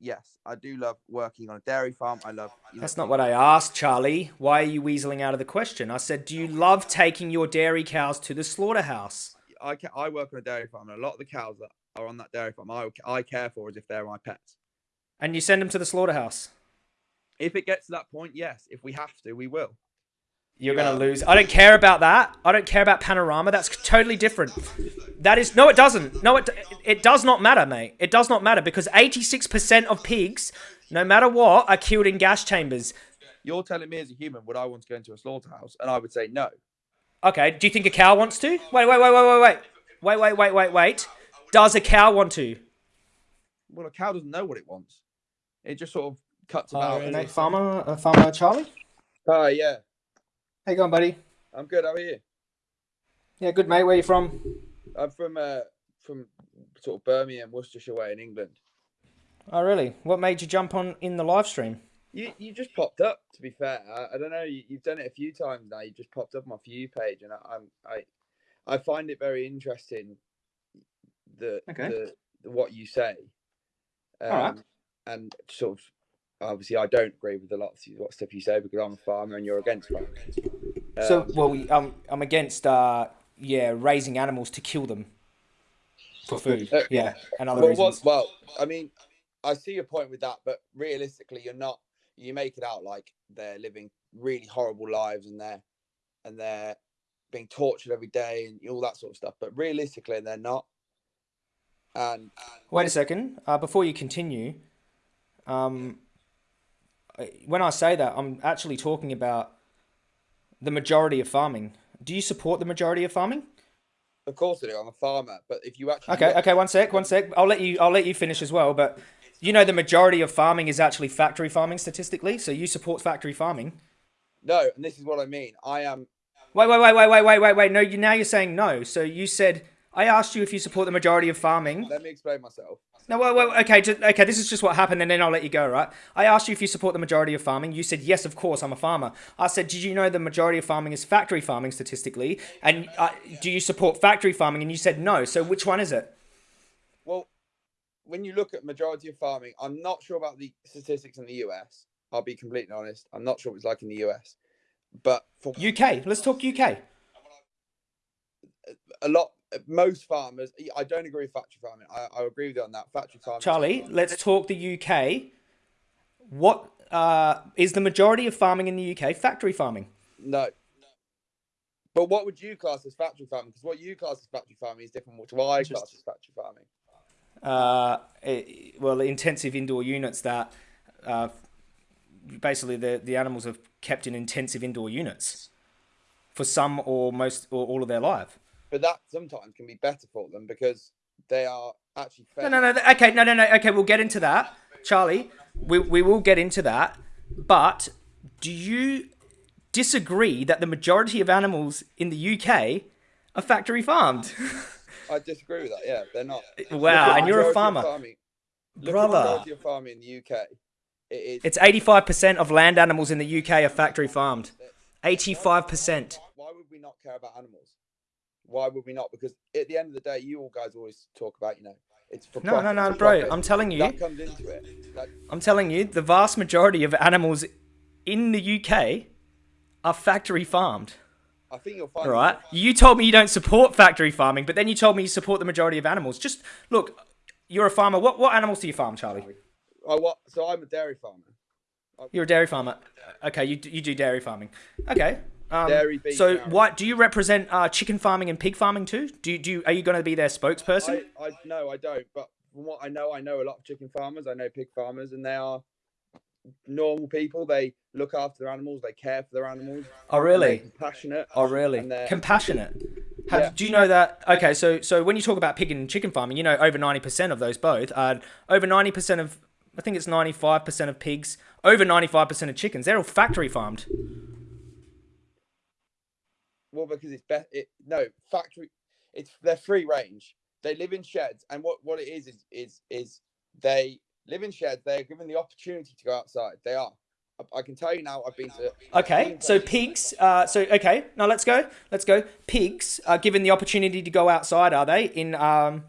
yes, I do love working on a dairy farm. I love. You know, That's not what I asked, Charlie. Why are you weaseling out of the question? I said, do you love taking your dairy cows to the slaughterhouse? I I work on a dairy farm, and a lot of the cows that are on that dairy farm, I I care for as if they're my pets. And you send them to the slaughterhouse? If it gets to that point, yes. If we have to, we will. You're going to lose. I don't care about that. I don't care about panorama. That's totally different. That is... No, it doesn't. No, it, it does not matter, mate. It does not matter because 86% of pigs, no matter what, are killed in gas chambers. You're telling me as a human, would I want to go into a slaughterhouse? And I would say no. Okay. Do you think a cow wants to? Wait, wait, wait, wait, wait, wait. Wait, wait, wait, wait, wait. Does a cow want to? Well, a cow doesn't know what it wants. It just sort of cuts uh, about. Uh, farmer, uh, farmer Charlie? Uh, yeah. How you going, buddy? I'm good. How are you? Yeah, good, mate. Where you from? I'm from uh from sort of Birmingham, Worcestershire way in England. Oh, really? What made you jump on in the live stream? You you just popped up. To be fair, I, I don't know. You, you've done it a few times now. You just popped up on my For You page, and I, I'm I I find it very interesting. The Okay. the, the what you say, um, and sort of obviously I don't agree with a lot of what stuff you say because I'm a farmer and you're against farming. So, Um, well, we- um, I'm against, uh, yeah, raising animals to kill them for food. Uh, Yeah, and other well, well, reasons. well, I mean, I see your point with that, but realistically, you're not. You make it out like they're living really horrible lives and they're and they're being tortured every day and all that sort of stuff. But realistically, they're not. And Wait a second. Uh, before you continue, um, when I say that, I'm actually talking about the majority of farming. Do you support the majority of farming? of course, I do. I'm a farmer. But if you actually Okay, okay, one sec, one sec. I'll let you. I'll let you finish as well. But you know, the majority of farming is actually factory farming statistically. So you support factory farming. no, and this is what I mean. I am. Wait, wait, wait, wait, wait, wait, wait, wait. No, you now you're saying no. So you said I asked you if you support the majority of farming. Let me explain myself. No, well, well, okay, just, okay. This is just what happened, and then I'll let you go. Right? I asked you if you support the majority of farming. You said yes, of course. I'm a farmer. I said, did you know the majority of farming is factory farming statistically? And uh, do you support factory farming? And you said no. So which one is it? Well, when you look at majority of farming, I'm not sure about the statistics in the US. I'll be completely honest. I'm not sure what it's like in the US. But for UK. Let's talk UK. a lot most farmers i don't agree with factory farming i, I agree with you on that factory farming Charlie, let's talk the UK. What uh, is the majority of farming in the UK? Factory farming. no but what would you class as factory farming because what you class as factory farming is different to what i class as factory farming Uh, eh, well, intensive indoor units that uh, basically the the animals are kept in intensive indoor units for some or most or all of their life. But that sometimes can be better for them because they are actually fed. No, no, no. Okay, no, no, no. Okay, we'll get into that, Charlie. We we will get into that. But do you disagree that the majority of animals in the UK are factory farmed? i disagree with that yeah they're not wow, and you're a farmer, farming. Look at the brother. of farming in the uk it is It's eighty-five percent of land animals in the UK are factory farmed. Eighty-five percent. why would we not care about animals why would we not because at the end of the day you all guys always talk about you know it's for No, no, profit, no, for bro. profit. I'm telling you. that comes into it Like, I'm telling you, the vast majority of animals in the UK are factory farmed. I think you'll find All right. You told me you don't support factory farming, but then you told me you support the majority of animals. Just look, you're a farmer. What what animals do you farm, Charlie? Oh, what? So I'm a dairy farmer. You're a dairy farmer. Okay, you you do dairy farming. Okay. Um, Dairy, beef, so dairy. what do you represent uh, chicken farming and pig farming too? Do you, do you, are you going to be their spokesperson? I, I no, I don't. But from what I know, I know a lot of chicken farmers. I know pig farmers, and they are normal people. They look after their animals. They care for their animals. oh really? compassionate. Oh really? Compassionate. Have, Yeah. Do you know that? Okay, so so when you talk about pig and chicken farming, you know over ninety percent of those both are over ninety percent of I think it's ninety five percent of pigs, over ninety five percent of chickens. They're all factory farmed. Well, because it's best. it, no factory. It's they're free range. They live in sheds, and what what it is is is is they live in sheds. They are given the opportunity to go outside. They are. I, I can tell you now. I've been to. Okay, so pigs. Uh, so okay, now let's go. Let's go. Pigs are given the opportunity to go outside. Are they in um,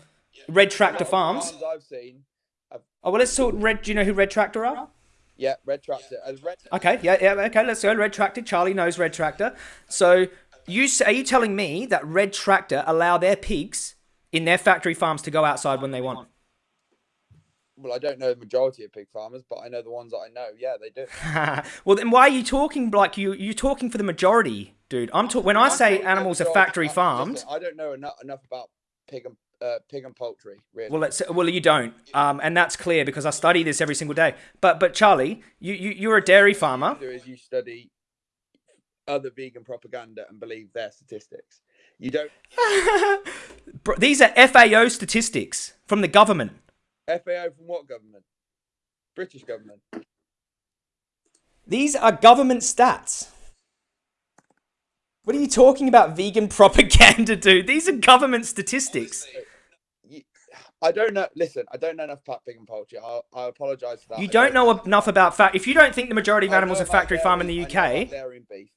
red tractor farms? Farms I've seen have Oh well, let's talk Red. Do you know who Red Tractor are? Yeah, Red Tractor. And Red, Okay, yeah, yeah, okay. Let's go. Red Tractor. Charlie knows Red Tractor. So you are you telling me that Red Tractor allow their pigs in their factory farms to go outside when they want? well, I don't know the majority of pig farmers, but I know the ones that I know. Yeah, they do. well, then why are you talking like you you talking for the majority, dude? I'm talking when I say animals are factory I- farmed. I don't know enough, enough about pig and uh, pig and poultry. Really. Well, let's well you don't, um, and that's clear because I study this every single day. But but Charlie, you, you you're a dairy farmer. do is you study other vegan propaganda and believe their statistics. You don't. These are FAO statistics from the government. FAO from what government? British government. These are government stats. What are you talking about vegan propaganda, dude? These are government statistics. I don't know. Listen, I don't know enough about pig and poultry. I, I apologise for that. You I don't know enough about fact. If you don't think the majority of animals are factory farmed in the I know about UK, dairy and beef.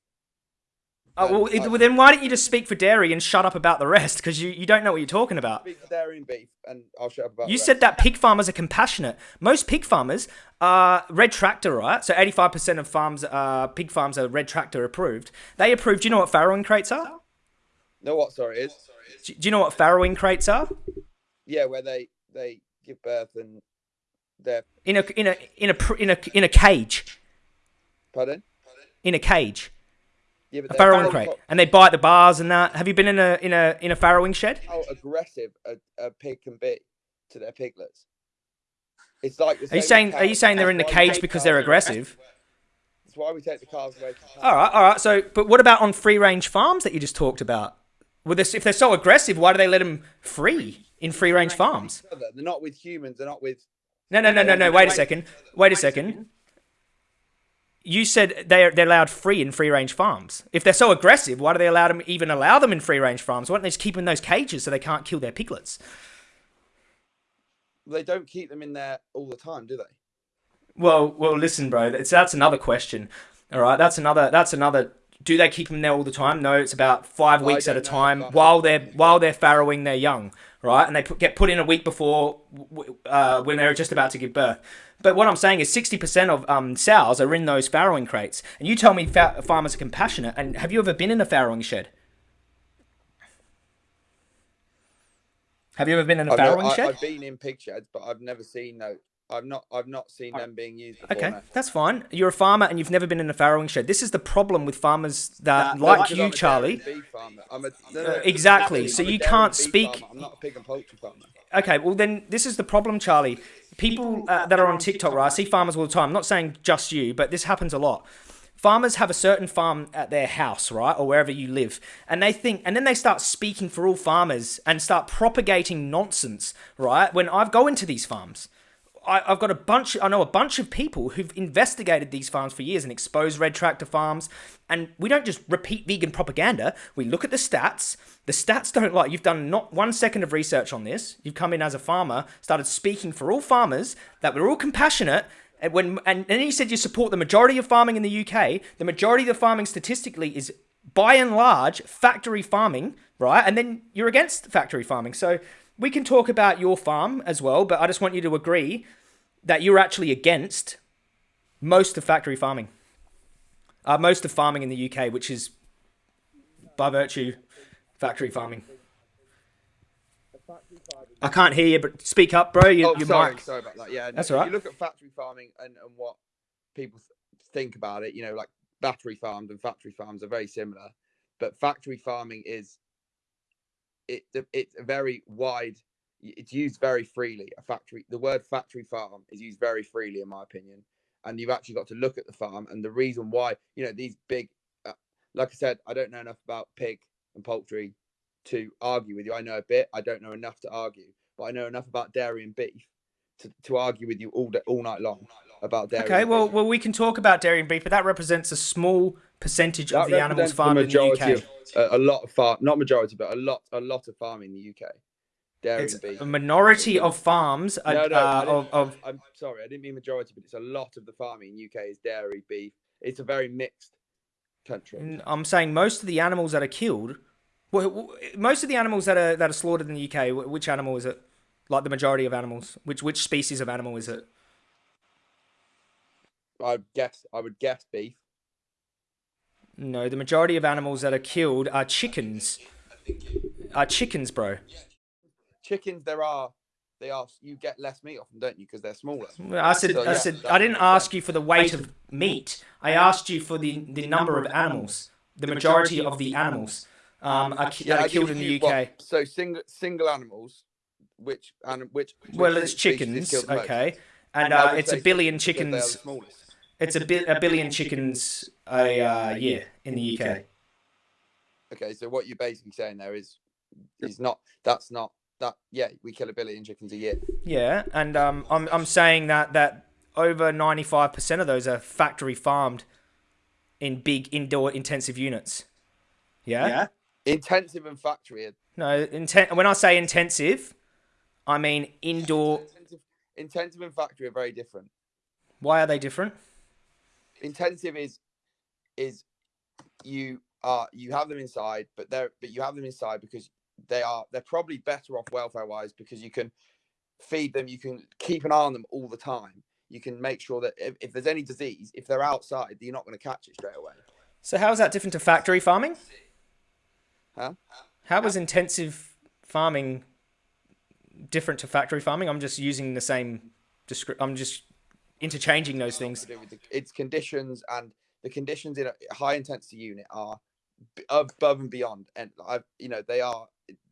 Oh, well, it- well, then why don't you just speak for dairy and shut up about the rest? Because you, you don't know what you're talking about. Speak for dairy and beef, and I'll shut up about. You said that pig farmers are compassionate. Most pig farmers are red tractor, right? So 85% of farms, uh, pig farms are red tractor approved. They approved. Do you know what farrowing crates are? No, what? Sorry, is? Do do you know what farrowing crates are? Yeah, where they they give birth and they're In a in a in a in a in a cage. pardon. In a cage. Yeah, but A farrowing how- crate. And they bite the bars and that. Have you been in a in a in a farrowing shed? How aggressive a, a pig can be to their piglets. It's like. Are you saying are you saying they're in the That's why we cage because they're aggressive? That's why we take the cows away. from. All right, all right. So, but what about on free range farms that you just talked about? Well, this, if they're so aggressive, why do they let them free in free range farms? They're not with humans. They're not with. No, no, no, no, no. Wait a second. Wait a second. You said they're they're allowed free in free range farms. If they're so aggressive, why do they allow them even allow them in free range farms? Why don't they just keep them in those cages so they can't kill their piglets? They don't keep them in there all the time, do they? Well, well, listen, bro. That's that's another question. All right, that's another that's another. Do they keep them there all the time? No, it's about five weeks at a don't know time while they're while they're farrowing their young, right? And they put, get put in a week before uh, when they're just about to give birth. But what I'm saying is, sixty percent of um, sows are in those farrowing crates, and you tell me fa- farmers are compassionate. And have you ever been in a farrowing shed? Have you ever been in a I've, never- farrowing I, shed? I've been in pig sheds, but I've never seen no. I've not. I've not seen them being used. Before, Okay, no. that's fine. You're a farmer and you've never been in a farrowing shed. This is the problem with farmers that, No, like because you, I'm Charlie. and beef farmer. I'm a, no, Uh, no, exactly. I'm So a you can't speak- farmer. I'm not a pig and poultry farmer. Okay, well then this is the problem, Charlie. People uh, that are on TikTok, right? I see farmers all the time. I'm not saying just you, but this happens a lot. Farmers have a certain farm at their house, right, or wherever you live, and they think, and then they start speaking for all farmers and start propagating nonsense, right? When I go into these farms, I, I've got a bunch. I know a bunch of people who've investigated these farms for years and exposed red tractor farms. And we don't just repeat vegan propaganda. We look at the stats. The stats don't lie. You've done not one second of research on this. You've come in as a farmer, started speaking for all farmers that we're all compassionate. And when and, then you said you support the majority of farming in the UK. The majority of the farming statistically is by and large factory farming, right? And then you're against factory farming. So we can talk about your farm as well, but I just want you to agree that you're actually against most of factory farming, uh, most of farming in the UK, which is by virtue factory farming. I can't hear you, but speak up, bro. You, Oh, your sorry, mic. sorry about that. Yeah, That's if all right. You look at factory farming and, and what people th- think about it. You know, like battery farms and factory farms are very similar, but factory farming is it it's a very wide. It's used very freely. A factory, the word factory farm is used very freely, in my opinion. And you've actually got to look at the farm and the reason why. You know, these big, uh, like I said, I don't know enough about pig and poultry to argue with you. I know a bit. I don't know enough to argue, but I know enough about dairy and beef to, to argue with you all day, all night long about dairy. Okay, well, beef. well, we can talk about dairy and beef, but that represents a small percentage That of the animals farmed in the UK. Of, a, a lot of farm, not majority, but a lot, a lot of farming in the UK. Dairy It's and beef. a minority of farms are, No, no, uh, of, of... I'm sorry, I didn't mean majority, but it's a lot of the farming in UK is dairy, beef. It's a very mixed country. I'm saying most of the animals that are killed, well, most of the animals that are that are slaughtered in the UK, which animal is it? Like the majority of animals. Which which species of animal is it? I guess I would guess beef. No, the majority of animals that are killed are chickens. Are chickens, bro. Chickens, there are they ask you get less meat off them, don't you? Because they're smaller. I said, So, I yeah, said, I didn't ask you for the weight of meat. I asked you for the, the number of animals. The majority of the animals um, are, ki- that are killed in the UK. well, so single single animals, which and which? Well, it's chickens, killed the most? okay, and I uh, it's a billion because they are the chickens. It's a, bi- a billion chickens a uh, year in the UK. Okay, so what you're basically saying there is, is not that's not that. Yeah, we kill a billion chickens a year. Yeah, and um, I'm I'm saying that that over ninety five percent of those are factory farmed in big indoor intensive units. Yeah. Yeah. Intensive and factory. are- No, inten- when I say intensive, I mean indoor. Intensive, intensive and factory are very different. Why are they different? Intensive is is you are you have them inside, but they're but you have them inside because they are they're probably better off welfare wise because you can feed them, you can keep an eye on them all the time. You can make sure that if, if there's any disease, if they're outside, you're not going to catch it straight away. So how is that different to factory farming? Huh? How is intensive farming different to factory farming? I'm just using the same. I'm just interchanging those things. to do with the, its conditions and the conditions in a high intensity unit are above and beyond and i've you know they are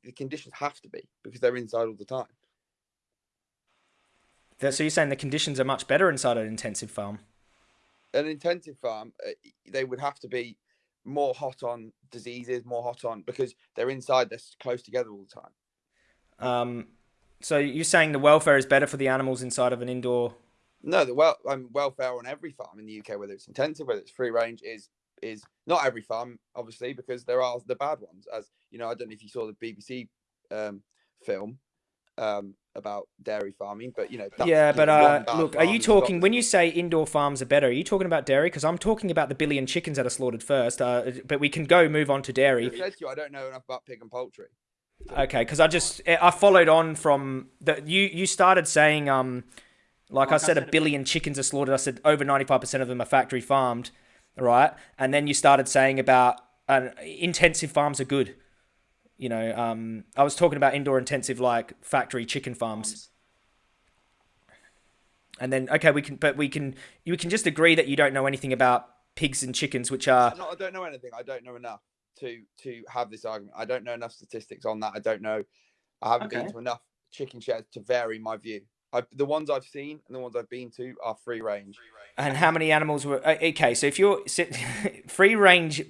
the conditions have to be because they're inside all the time So you're saying the conditions are much better inside an intensive farm? an intensive farm uh, they would have to be more hot on diseases more hot on because they're inside they're close together all the time Um, so you're saying the welfare is better for the animals inside of an indoor? no the well um, welfare on every farm in the uk whether it's intensive whether it's free range is is not every farm obviously because there are the bad ones as you know i don't know if you saw the bbc um film um about dairy farming but you know that's, yeah, you but know, uh, look, are you talking got- when you say indoor farms are better? Are you talking about dairy? Because I'm talking about the billion chickens that are slaughtered first. Uh, but we can go move on to I dairy. said to you, I don't know enough about pig and poultry. Okay, because I just I followed on from the you you started saying um like, I said a billion chickens are slaughtered. I said over ninety five percent of them are factory farmed, right? And then you started saying about uh, intensive farms are good. You know, um, I was talking about indoor intensive like factory chicken farms. And then okay, we can but we can you can just agree that you don't know anything about pigs and chickens, which are I'm not, I don't know anything. I don't know enough to to have this argument. I don't know enough statistics on that. I don't know. I haven't been to enough chicken sheds to vary my view. I, the ones I've seen and the ones I've been to are free range. And how many animals were uh, okay? So if you're free range,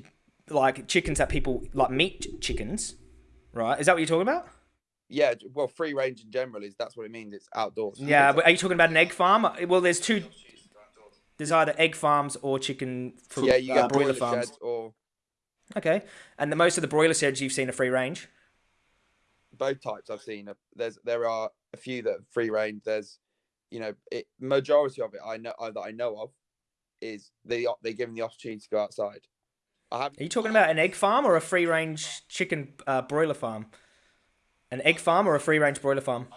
like chickens that people like meat chickens, right? Is that what you're talking about? Yeah, well, free range in general is that's what it means. It's outdoors. Yeah, but are you talking about an egg farm? Uh, Well, there's two. There's either egg farms or chicken for yeah, you uh, get broiler broiler farms. or Okay, and the most of the broiler sheds you've seen are free range. Both types I've seen. There's there are a few that are free range. There's you know it, majority of it I know that I know of is they they give them the opportunity to go outside. I have Are you talking about an egg farm or a free range chicken uh, broiler farm? An egg farm or a free range broiler farm?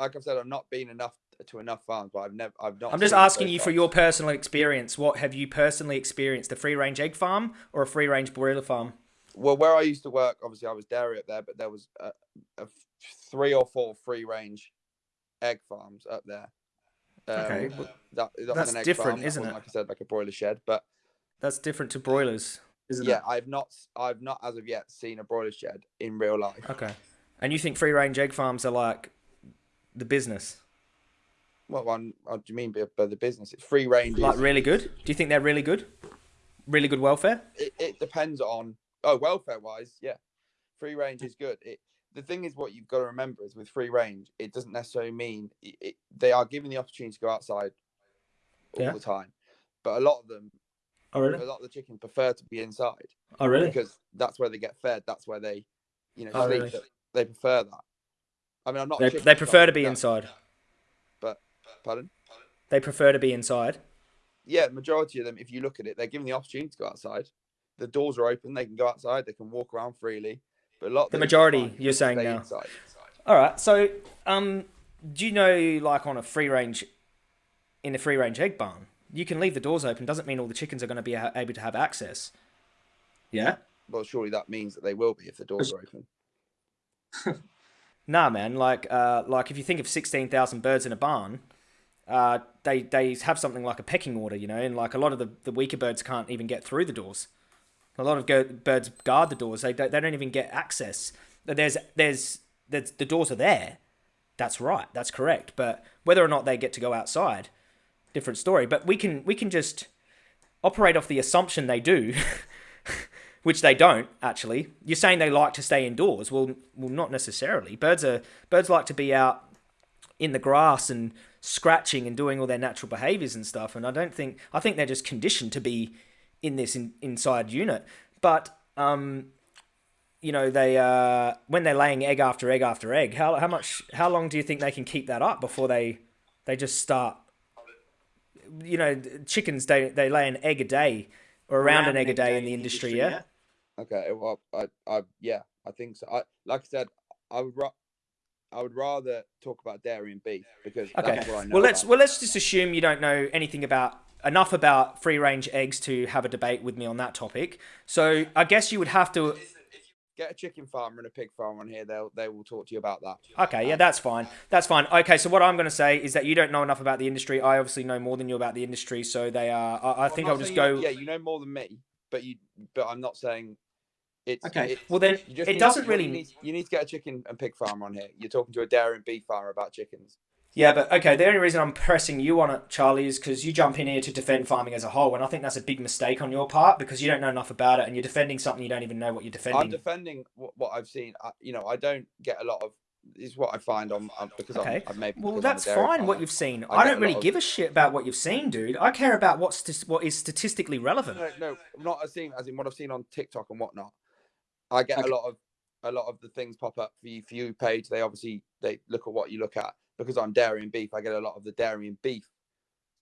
like I've said, I've not been enough to enough farms, but I've never I've not. I'm just asking you for your personal experience. What have you personally experienced? A free range egg farm or a free range broiler farm? Well, where I used to work, obviously I was dairy up there, but there was a, a f- three or four free range egg farms up there. Um, Okay, that, that that's an egg different, farm. that isn't wasn't, it? Like I said, like a broiler shed, but That's different to broilers, isn't yeah, it? I've not, I've not as of yet seen a broiler shed in real life. Okay. And you think free range egg farms are like the business? What one? What do you mean by, by the business? It's free range. Like really good? Do you think they're really good? Really good welfare? it, it depends on oh welfare wise yeah free range is good it the thing is what you've got to remember is with free range it doesn't necessarily mean it, it, they are given the opportunity to go outside all Yeah. the time but a lot of them Oh a lot of the chickens prefer to be inside Oh really? because that's where they get fed that's where they you know Oh, sleep really? they prefer that i mean i'm not They, they prefer to be no, inside. but pardon They prefer to be inside. yeah majority of them if you look at it they're given the opportunity to go outside the doors are open they can go outside they can walk around freely but a lot of The majority, you're saying now. inside. All right. So, um, do you know, like on a free range, in a free range egg barn, you can leave the doors open. Doesn't mean all the chickens are going to be able to have access. Yeah. Well, surely that means that they will be if the doors are open. Nah, man. Like, uh, like if you think of sixteen thousand birds in a barn, uh, they they have something like a pecking order, you know, and like a lot of the, the weaker birds can't even get through the doors. A lot of go- birds guard the doors. They don't, they don't even get access. There's there's there's the doors are there. That's right. That's correct. But whether or not they get to go outside, different story. But we can we can just operate off the assumption they do. which they don't actually. You're saying they like to stay indoors. Well, well, not necessarily. Birds are birds like to be out in the grass and scratching and doing all their natural behaviors and stuff. And I don't think I think they're just conditioned to be in this in, inside unit. But um, you know, they uh, when they're laying egg after egg after egg, how how much how long do you think they can keep that up before they they just start? You know, chickens they they lay an egg a day or around, an egg a day in the industry, yeah. Okay, well, I, I, yeah, I think so. I, like I said, I would, ra- I would rather talk about dairy and beef because Okay. that's what I know. Well, let's about. well let's just assume you don't know anything about enough about free range eggs to have a debate with me on that topic. So I guess you would have to. get a chicken farmer and a pig farmer on here. They'll, they will talk to you about that. Okay, yeah, that's fine. That's fine. Okay, so what I'm going to say is that you don't know enough about the industry. I obviously know more than you about the industry, so they are. I, I think I'll just go. Yeah, you know more than me, but you, but I'm not saying it's Okay, it's- well then, you just it doesn't what you really. need, you need to get a chicken and pig farmer on here. You're talking to a dairy and beef farmer about chickens. Yeah, but okay. The only reason I'm pressing you on it, Charlie, is because you jump in here to defend farming as a whole, and I think that's a big mistake on your part because you don't know enough about it, and you're defending something you don't even know what you're defending. I'm defending what, what I've seen. I, you know, I don't get a lot of. Is what I find on because Okay. I'm, I've maybe Well, because I'm a that's fine. What you've seen, I I, don't really of- give a shit about what you've seen, dude. I care about what's st- what is statistically relevant. No, no, not as seen as in what I've seen on TikTok and whatnot. I get Okay. a lot of a lot of the things pop up for you for you page. They obviously they look at what you look at because I'm dairy and beef. I get a lot of the dairy and beef.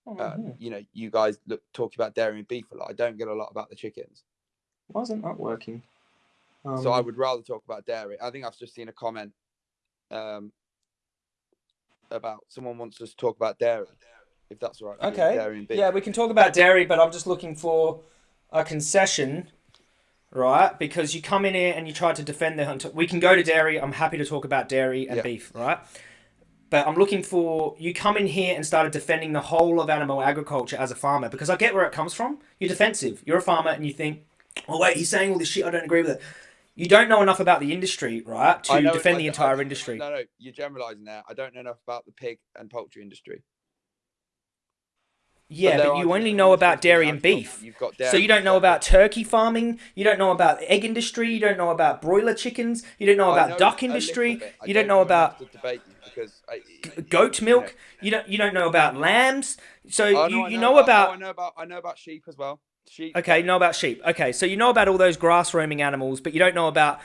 Oh, Mm-hmm. You know, you guys look talk about dairy and beef a lot. I don't get a lot about the chickens. Why isn't that working? Um, so I would rather talk about dairy. I think I've just seen a comment um, about someone wants us to talk about dairy, if that's right. Okay. Dairy and beef. Yeah, we can talk about dairy, but I'm just looking for a concession, right? Because you come in here and you try to defend the hunter. We can go to dairy. I'm happy to talk about dairy and Yeah. beef, right? But I'm looking for you come in here and started defending the whole of animal agriculture as a farmer because I get where it comes from. You're defensive. You're a farmer and you think, oh wait, he's saying all this shit. I don't agree with it. You don't know enough about the industry, right, to know- defend I- the I- entire industry. No, no, you're generalising there. I don't know enough about the pig and poultry industry. Yeah, there but you only know about dairy and beef. You've got So you don't know about turkey farming, you don't know about egg industry, you don't know about broiler chickens, you don't know about know duck industry. I you don't know about to debate you because I, goat know- milk, you don't you don't know about lambs. So Oh, you, I you know oh, about I know about I know about sheep as well. Sheep. Okay, know about sheep. Okay, so you know about all those grass roaming animals, but you don't know about,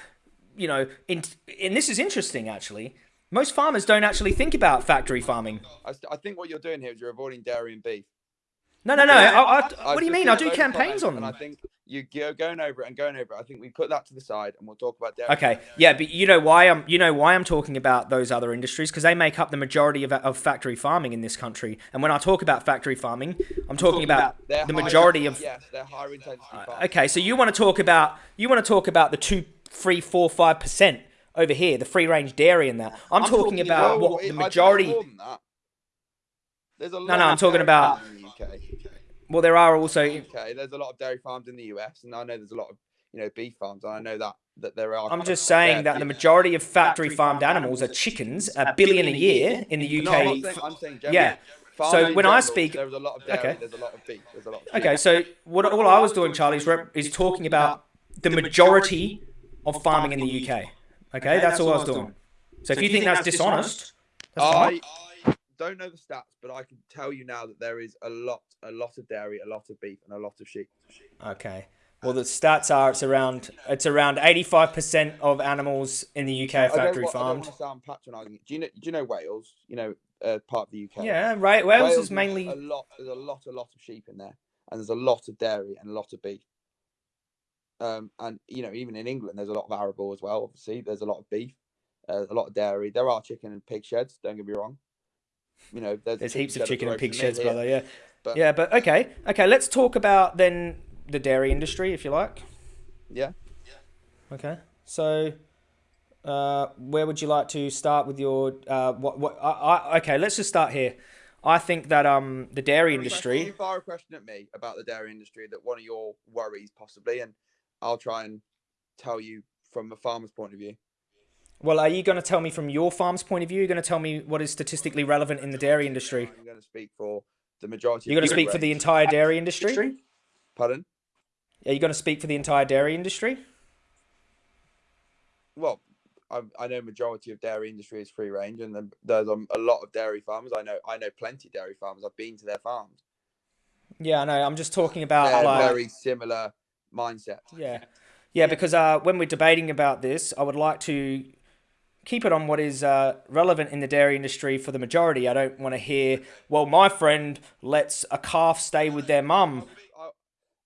you know, in, and this is interesting actually. Most farmers don't actually think about factory farming. I, I think what you're doing here is you're avoiding dairy and beef. No, no, no. I, I, what do you mean? I do campaigns on them. I think you go going over it and going over it. I think we put that to the side and we'll talk about dairy. Okay, yeah, but you know why I'm you know why I'm talking about those other industries because they make up the majority of, of factory farming in this country. And when I talk about factory farming, I'm talking about They're the majority of yes, they're higher intensity uh, farms. Okay, so you want to talk about you want to talk about the two, three, four, five percent over here, the free range dairy and that. I'm, talking, about Well, what it- the majority. more than that. There's a lot no, I'm talking about- Well, there are also Okay, there's a lot of dairy farms in the US, and I know there's a lot of you know beef farms, and I know that that there are. I'm just saying that the majority of factory farmed animals are chickens, a billion a year in the No, I'm, UK. saying, I'm saying Yeah. Farming So in when I speak- there's a lot of dairy, Okay. there's a lot of beef, there's a lot of Okay, so what all I was doing, Charlie, is, rep- is talking about the majority of farming in the UK. Okay, that's all I was doing. So if you think that's dishonest, that's fine. I don't know the stats, but I can tell you now that there is a lot, a lot of dairy, a lot of beef, and a lot of sheep. Okay. Well, the stats are it's around it's around 85% of animals in the UK are factory wa- I don't farmed. want to sound patronising. Do you know? Do you know Wales? You know, uh, part of the UK. Yeah, right. Wales, is mainly a lot. There's a lot, a lot of sheep in there, and there's a lot of dairy and a lot of beef. Um, and you know, even in England, there's a lot of arable as well. Obviously, there's a lot of beef, uh, a lot of dairy. There are chicken and pig sheds. Don't get me wrong. You know, there's, There's heaps of shed up the chicken and pig sheds, here. brother. Yeah, But- yeah, but okay, okay. Let's talk about then the dairy industry, if you like. Yeah. yeah. Okay, so uh, where would you like to start with your uh, what? What? I, I, okay, let's just start here. I think that um the dairy industry. You fire a question at me about the dairy industry that one of your worries possibly, and I'll try and tell you from a farmer's point of view. Well, are you going to tell me from your farm's point of view? You're going to tell me what is statistically relevant in the dairy industry. I'm going to speak for the majority. You're going to the speak for the entire dairy industry. Pardon? Are you going to speak for the entire dairy industry? Well, I, I know majority of dairy industry is free range, and then there's um, a lot of dairy farmers. I know I know plenty of dairy farmers. I've been to their farms. Yeah, I know. I'm just talking about They're like very similar mindset. Yeah, yeah. Because uh, when we're debating about this, I would like to keep it on what is uh, relevant in the dairy industry for the majority. I don't want to hear, well, my friend lets a calf stay with their mum.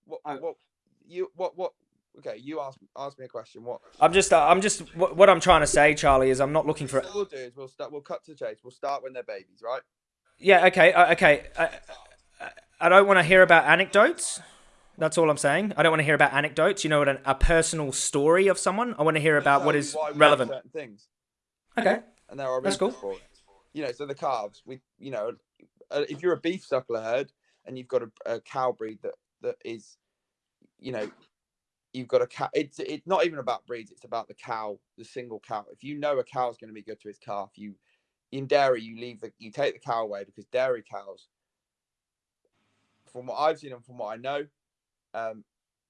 What, what you what what? Okay, you ask ask me a question. What I'm just, uh, I'm just, what, what I'm trying to say, Charlie, is I'm not looking for. what we'll do is we'll start. We'll cut to the chase. We'll start when they're babies, right? Yeah, okay, uh, okay. I, I- I don't want to hear about anecdotes. That's all I'm saying. I don't want to hear about anecdotes. You know, what, an, a personal story of someone. I want to hear about what is why we do relevant. Things. Okay. and there are That's cool. for it. You know, so the calves, we, you know, uh, if you're a beef suckler herd and you've got a, a cow breed that that is, you know, you've got a cow. It's it's not even about breeds. It's about the cow, the single cow. If you know a cow's going to be good to its calf, you in dairy you leave the you take the cow away because dairy cows, from what I've seen and from what I know, um,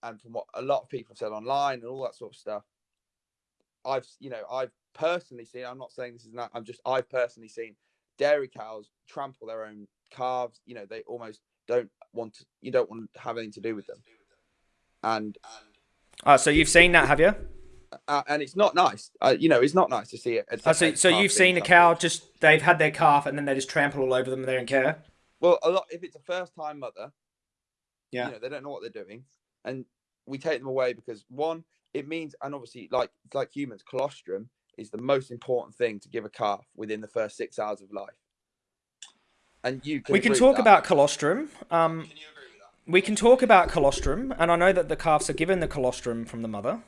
and from what a lot of people have said online and all that sort of stuff, I've you know I've personally seen. I'm not saying this is not. I'm just I've personally seen dairy cows trample their own calves. You know they almost don't want to. You don't want to have anything to do with them, and Oh, so you've seen that, have you? uh, and it's not nice. Uh, you know it's not nice to see it. Oh, so, so you've seen a cow just they've had their calf and then they just trample all over them and they don't care. Well, a lot if it's a first time mother, Yeah. you know they don't know what they're doing, and we take them away because one, it means, and obviously like it's like humans, colostrum is the most important thing to give a calf within the first six hours of life. And you can we can talk about colostrum. Um, we can talk about colostrum, and I know that the calves are given the colostrum from the mother.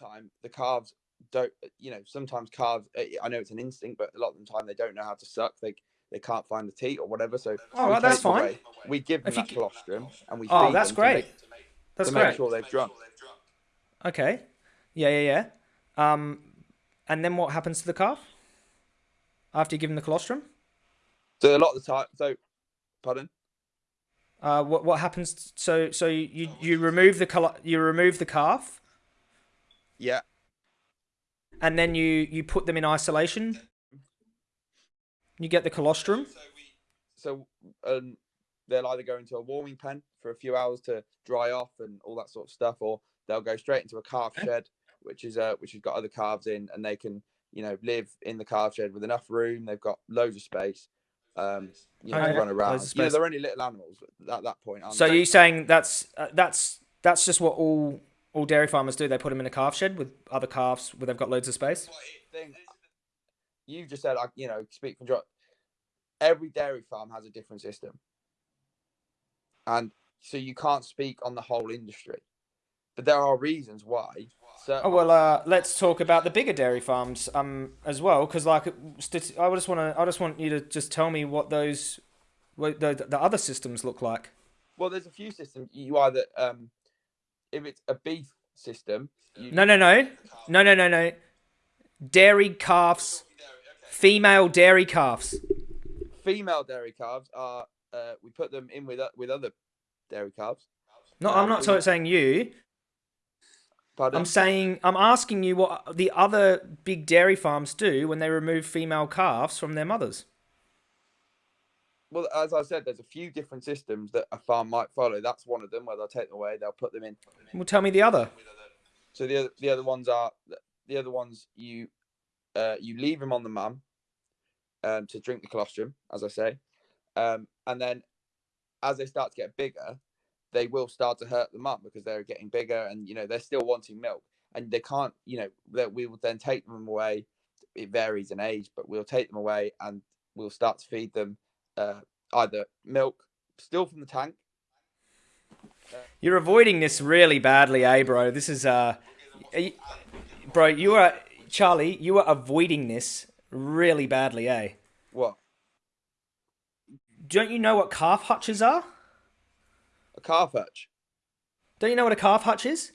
time the calves don't you know sometimes calves uh, i know it's an instinct but a lot of the time they don't know how to suck they they can't find the teat or whatever so Oh, that's fine. away. we give them If you that g- colostrum and we Oh, that's them to great. make, That's to great. make sure they've drunk Okay. Yeah, yeah, yeah. Um, and then what happens to the calf after you give them the colostrum? so a lot of the time so pardon Uh, what what happens? So so you you remove the col- you remove the calf, yeah and then you you put them in isolation. You get the colostrum. so um, they'll either go into a warming pen for a few hours to dry off and all that sort of stuff or they'll go straight into a calf shed which is uh which has got other calves in and they can you know live in the calf shed with enough room they've got loads of space um you know Okay. to run around you know they're only little animals at that point aren't So they? you saying that's uh, that's that's just what all all dairy farmers do? They put them in a calf shed with other calves where they've got loads of space. you just said like you know speak from John. every dairy farm has a different system and so you can't speak on the whole industry but there are reasons why so Oh well, uh, let's talk about the bigger dairy farms um as well, because like I just want to I just want you to just tell me what those what the the other systems look like. well there's a few systems you either um if it's a beef system you, No, no, no, no, no, no, no. Dairy calves, female dairy calves. female dairy calves are uh, we put them in with with other dairy calves No, I'm not so- saying you. Pardon I'm saying I'm asking you what the other big dairy farms do when they remove female calves from their mothers. well as i said there's a few different systems that a farm might follow that's one of them where they'll take them away they'll put them in Well, tell me the other. So the other, the other ones are the other ones you uh, you leave them on the mum um, to drink the colostrum, as I say, um, and then as they start to get bigger, they will start to hurt them up because they're getting bigger and you know they're still wanting milk and they can't you know that we will then take them away. It varies in age, but we'll take them away and we'll start to feed them uh, either milk, still from the tank. You're avoiding this really badly, eh, bro? This is uh, you, bro. You are Charlie. You are avoiding this really badly, eh? What? Don't you know what calf hutches are? A calf hutch. Don't you know what a calf hutch is?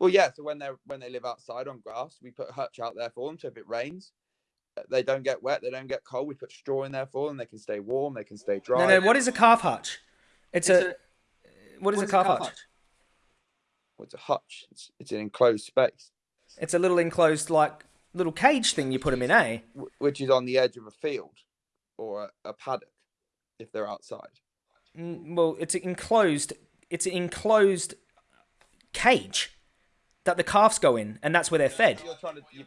Well, yeah. So when they're when they live outside on grass, we put a hutch out there for them. So if it rains, uh, they don't get wet, they don't get cold. We put straw in there for them. They can stay warm. They can stay dry. No, no. What is a calf hutch? It's, a, What is a calf hutch? Well, it's a hutch. It's, it's an enclosed space, It's a little enclosed, like little cage thing you put them in, eh? which is on the edge of a field or a, a paddock if they're outside. Well, it's an enclosed. It's an enclosed cage that the calves go in, and that's where they're fed. You're trying to. You,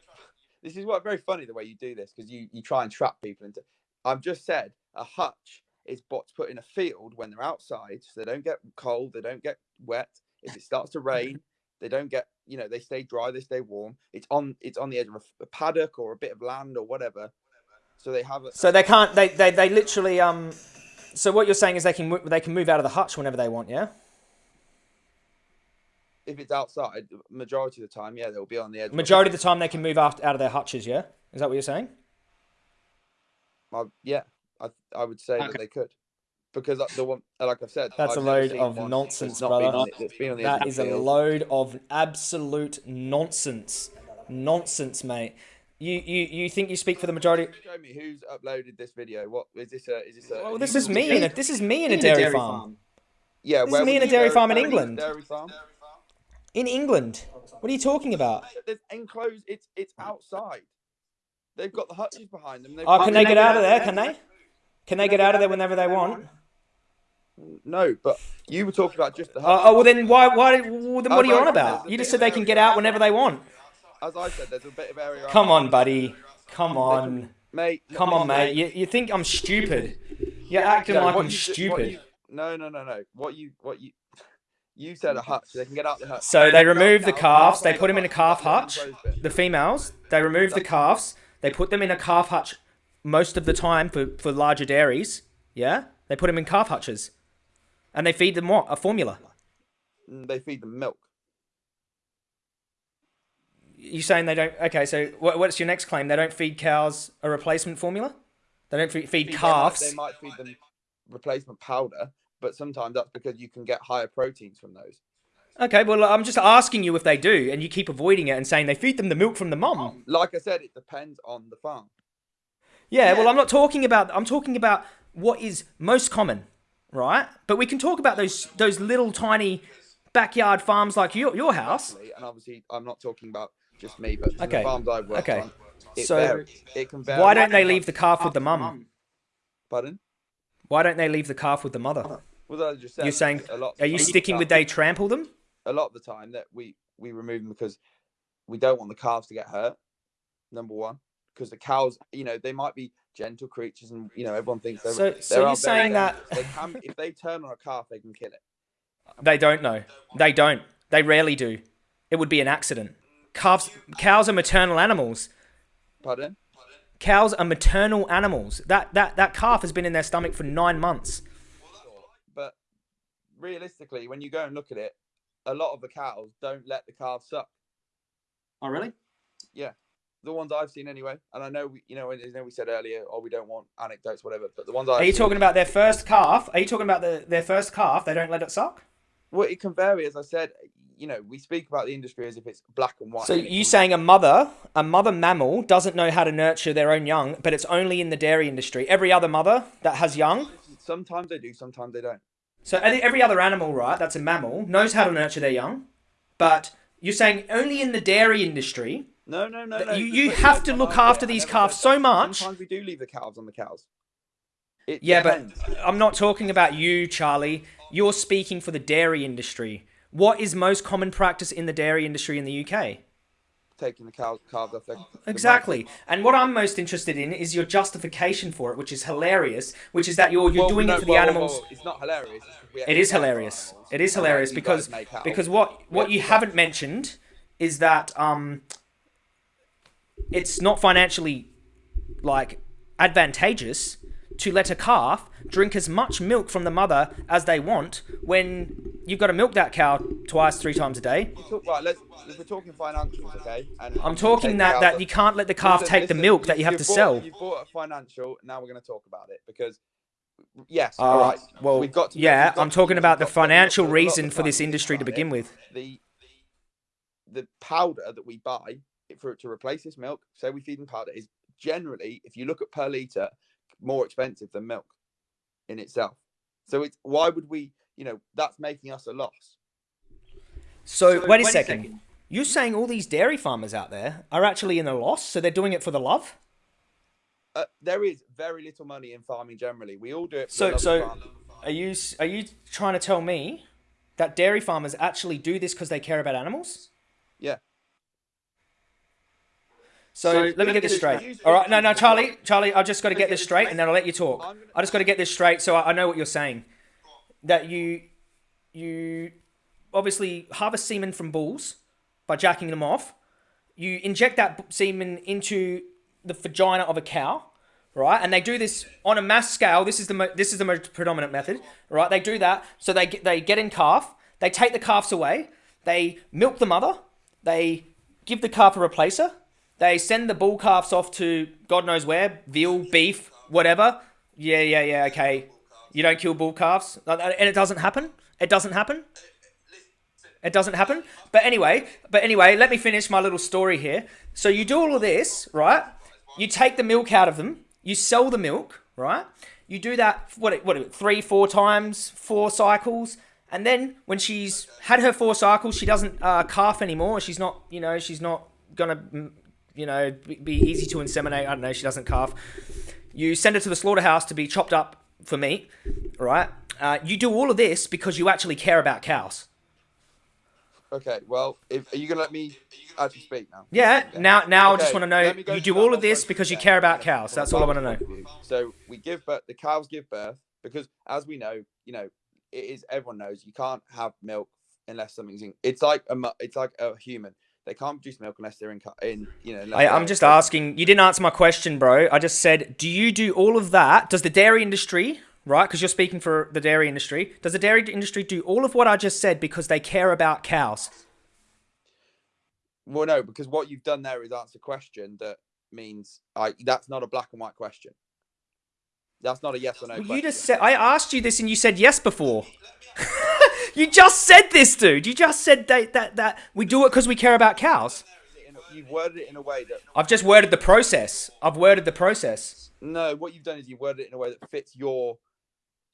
this is what very funny the way you do this because you you try and trap people into. I've just said a hutch is what's put in a field when they're outside, so they don't get cold, they don't get wet. If it starts to rain, they don't get you know they stay dry, they stay warm. It's on it's on the edge of a, paddock or a bit of land or whatever. So they have a So they can't. They, they, they literally. Um. So what you're saying is they can they can move out of the hutch whenever they want, yeah? if it's outside, majority of the time, yeah, they'll be on the edge. Majority of the time they can move out, out of their hutches, yeah? Is that what you're saying? I, yeah, I I would say that they could. Because uh, the one, like I've said, That's I've a load of nonsense, that's brother. on been on the edge That of is the a load of absolute nonsense. Nonsense, mate. You, you, you think you speak for the majority? Show me who's uploaded this video. What is this? A, is this a? Well, this is me in a this is me in a In dairy, farm. Yeah, this is me in a the dairy farm in where was the England. Dairy farm. in England. What are you talking about? There's enclosed. It's it's outside. They've got the hutches behind them. They've Oh, can they get out of there? Can they? Can they get out of there whenever they want? No, but you were talking about just the Oh, hutch. oh well then why why well, then what oh, are you on about? You just said they can get out whenever they want. As I said, there's a bit of area. Come on, buddy. Come on. mate. Come on, mate. You, you think I'm stupid? You're acting No, like I'm stupid. you- no, no, no, no. What you what you you said a hutch. They can get out the hutch. So they remove the calves, they put them in a calf hutch. the enclosed bit. The females, they remove the calves, they put them in a calf hutch most of the time for, for larger dairies. Yeah? They put them in calf hutches. And they feed them what? A formula. Mm, They feed them milk. You saying they don't? Okay, so what, what's your next claim? They don't feed cows a replacement formula. They don't feed, feed They might- calves. They might feed them replacement powder, but sometimes that's because you can get higher proteins from those. Okay, well I'm just asking you if they do, and you keep avoiding it and saying they feed them the milk from the mum. Like I said, it depends on the farm. Yeah, well I'm not talking about. I'm talking about what is most common, right? But we can talk about those those little tiny backyard farms like your your house. And obviously, I'm not talking about just me, but Okay, the farms I've worked okay. on. It So, varies. It can vary. Why don't they leave the calf with the mum? Pardon? Why don't they leave the calf with the mother? Well, as I just said, You're saying, a lot. are you sticking with they trample them? a lot of the time that we we remove them because we don't want the calves to get hurt. Number one, because the cows, you know, they might be gentle creatures, and you know, everyone thinks they're. So- so you're saying that- they can, if they turn on a calf, they can kill it. They don't know. They don't. They rarely do. It would be an accident. Calves, cows are maternal animals. Pardon? Cows are maternal animals. That that that calf has been in their stomach for nine months. But realistically, when you go and look at it, a lot of the cows don't let the calves suck. Oh, really? Yeah, the ones I've seen anyway, and I know we, you know, I know we said earlier, oh, we don't want anecdotes, whatever. But the ones I've Are you seen- talking about their first calf? Are you talking about the, their first calf? They don't let it suck. Well, it can vary, as I said. You know, we speak about the industry as if it's black and white. So you saying a mother, a mother mammal doesn't know how to nurture their own young, but it's only in the dairy industry. Every other mother that has young, sometimes they do, sometimes they don't. so every every other animal, right, that's a mammal, knows how to nurture their young, but you're saying only in the dairy industry. No, no, no, no. you- you have to look after. These calves so much. Sometimes we do leave the calves on the cows. It Yeah, depends. but I'm not talking about you, Charlie. You're speaking for the dairy industry. What is most common practice in the dairy industry in the UK? taking the cows calves off their the Exactly. And what I'm most interested in is your justification for it, which is hilarious, which is that you're you're Well, doing no, it for the well, well, animals. well, It's not hilarious. it's just we It actually is make hilarious. It is hilarious because guys make out. because what what you Yeah. haven't mentioned is that um it's not financially like advantageous to let a calf drink as much milk from the mother as they want when you've got to milk that cow twice, three times a day? Right, let's, we're talking financials, okay? And I'm talking that, that you can't let the calf Listen, take the milk that you have to bought- sell. You bought a financial. Now we're going to talk about it because, yes, Uh, all right. well, we've got to, yeah, got I'm to- talking about the got to- we've got financial reason for this industry to begin it. with. The the powder that we buy for to replace this milk, say we feed them powder, is generally, if you look at per liter, more expensive than milk in itself. So it's why would we? You know, that's making us a loss. So, wait a second. You're saying all these dairy farmers out there are actually in a loss, so they're doing it for the love? Uh, there is very little money in farming generally. We all do it. For So, the love of so farming. are you are you trying to tell me that dairy farmers actually do this because they care about animals? yeah. So, So, let me get this straight. All right, no, no, Charlie, Charlie, I've just got to get this straight, and then I'll let you talk. I just got to get this straight, so I, I know what you're saying. That you, you, obviously harvest semen from bulls by jacking them off. You inject that semen into the vagina of a cow, right? And they do this on a mass scale. This is the mo- this is the most predominant method, right? They do that, so they get, they get in calf. They take the calves away. They milk the mother. They give the calf a replacer. They send the bull calves off to God knows where, veal, beef, whatever. Yeah, yeah, yeah. Okay, you don't kill bull calves, Uh, and it doesn't happen. It doesn't happen. It doesn't happen. But anyway, but anyway, let me finish my little story here. So you do all of this, right? You take the milk out of them. You sell the milk, right? You do that what what three, four times, four cycles, and then when she's had her four cycles, she doesn't uh, calf anymore. She's not, you know, she's not gonna, you know, be- easy to inseminate. I don't know. She doesn't calf. You send her to the slaughterhouse to be chopped up for meat, right? Uh, you do all of this because you actually care about cows. Okay. Well, if, are you gonna let me actually speak now? Yeah. Now, now I just want to know let me go you do all of this because you care about cows. From That's all I want to know. point of view. So we give birth. The cows give birth because, as we know, you know, it is everyone knows you can't have milk unless something's in. It's like a. It's like a human. They can't produce milk unless they're in. In you know. I, I'm uh, just asking. You didn't answer my question, bro. I just said, do you do all of that? Does the dairy industry, right? Because you're speaking for the dairy industry. Does the dairy industry do all of what I just said because they care about cows? Well, no, because what you've done there is answer a question that means I. That's not a black and white question. That's not a yes or no. Well, you just said I asked you this and you said yes before. you just said this, dude. You just said that that, that we do it because we care about cows. You've worded it in a way that I've just worded the process. I've worded the process. no. What you've done is you worded it in a way that fits your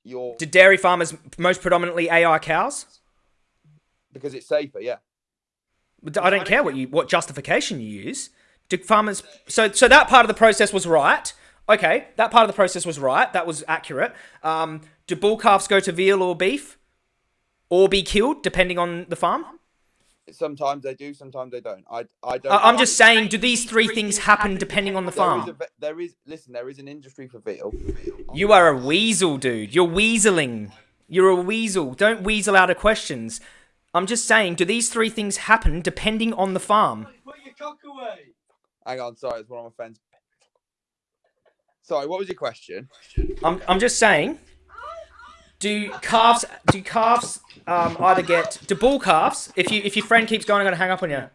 your Do dairy farmers most predominantly AI cows? because it's safer. Yeah. But I don't care what you what justification you use. Do farmers so so that part of the process was right. Okay, that part of the process was right. That was accurate. Um, do bull calves go to veal or beef, or be killed depending on the farm? Sometimes they do, sometimes they don't. I I don't. I- I'm know. just saying, do these three things happen depending on the There is, farm? a, there is listen. There is an industry for veal. You are a weasel, dude. You're weaseling. You're a weasel. Don't weasel out of questions. I'm just saying, do these three things happen depending on the farm? Put your cock away. Hang on, sorry, it's one of my friends. Sorry, what was your question? I'm, I'm just saying. Do calves do calves um, either get do bull calves? If you if your friend keeps going, I'm gonna hang up on you.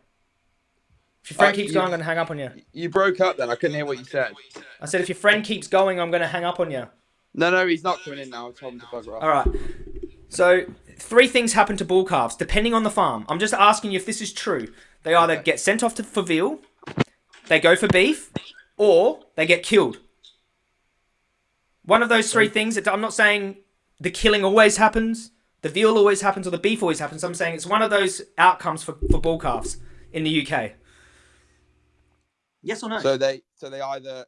If your friend Uh, keeps you- going, I'm gonna hang up on you. You broke up then. I couldn't hear what you said. I said if your friend keeps going, I'm gonna hang up on you. No, no, he's not coming in now. I told him to bugger off. All right. So three things happen to bull calves depending on the farm. I'm just asking you if this is true. They either Okay. get sent off to, for veal, they go for beef, or they get killed. One of those three things. I'm not saying the killing always happens, the veal always happens, or the beef always happens. I'm saying it's one of those outcomes for, for bull calves in the UK. Yes or no? So they, so they either,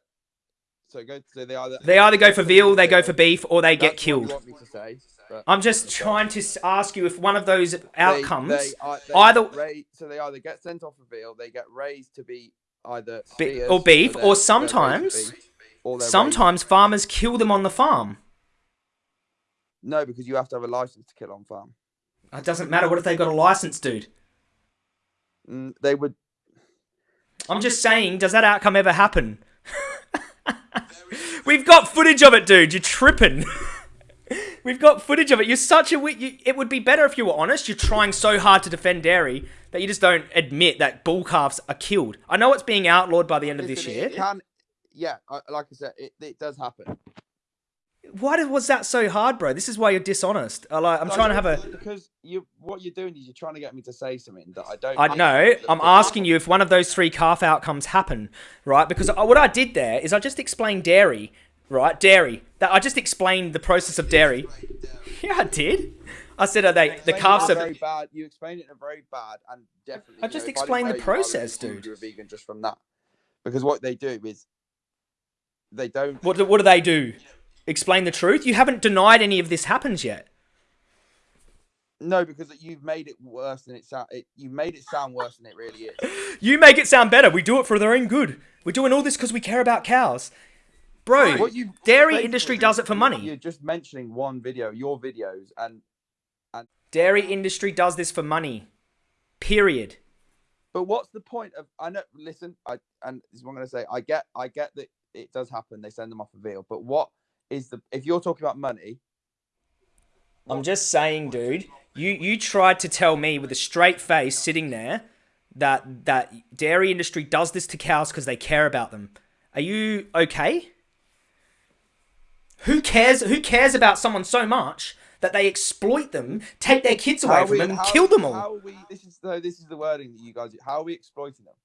so go, so they either. They either go for veal, they go for beef, or they get That's what you killed. want me to say, I'm just trying to ask you if one of those outcomes. They, are- they either- get so they either get sent off a veal, they get raised to be either Be- or beef, so or they're- they're raised to sometimes- be, or they're raised- Sometimes farmers kill them on the farm. No, because you have to have a license to kill on farm. It doesn't matter. What if they've got a license, dude? Mm, they would. I'm just saying, does that outcome ever happen? We've got footage of it, dude. You're tripping. We've got footage of it. You're such a. You, it would be better if you were honest. You're trying so hard to defend dairy that you just don't admit that bull calves are killed. I know it's being outlawed by the end of this year. Can, yeah, like I said, it, it does happen. Why was that so hard, bro? This is why you're dishonest. I like, I'm I trying to have a. because you what you're doing is you're trying to get me to say something that I don't. I know. I'm asking you if one of those three calf outcomes happen, right? Because what I did there is I just explained dairy, right? Dairy. That I just explained the process of dairy. Yeah, I did. I said, are they the calves are very bad. You explained it in a very bad and definitely. I you just know, if I explained the know you, process, dude. You're a vegan just from that, because what they do is they don't. What do, what do they do? Explain the truth. You haven't denied any of this happens yet. No, because you've made it worse than it sound. It, you made it sound worse than it really is. You make it sound better. We do it for their own good. We're doing all this because we care about cows, bro. What you dairy industry does it for money. You're just mentioning one video, your videos, and Dairy industry does this for money. Period. but what's the point of? I know. Listen, I and this is what I'm gonna say. I get, I get that it does happen. They send them off a veal, but what is the? If you're talking about money, I'm just saying, dude. You you tried to tell me with a straight face sitting there that that dairy industry does this to cows because they care about them. Are you okay? Who cares? Who cares about someone so much that they exploit them, take their kids away How from we- them, and how- kill them all? How are we? This is the this is the wording that you guys. How are we exploiting them?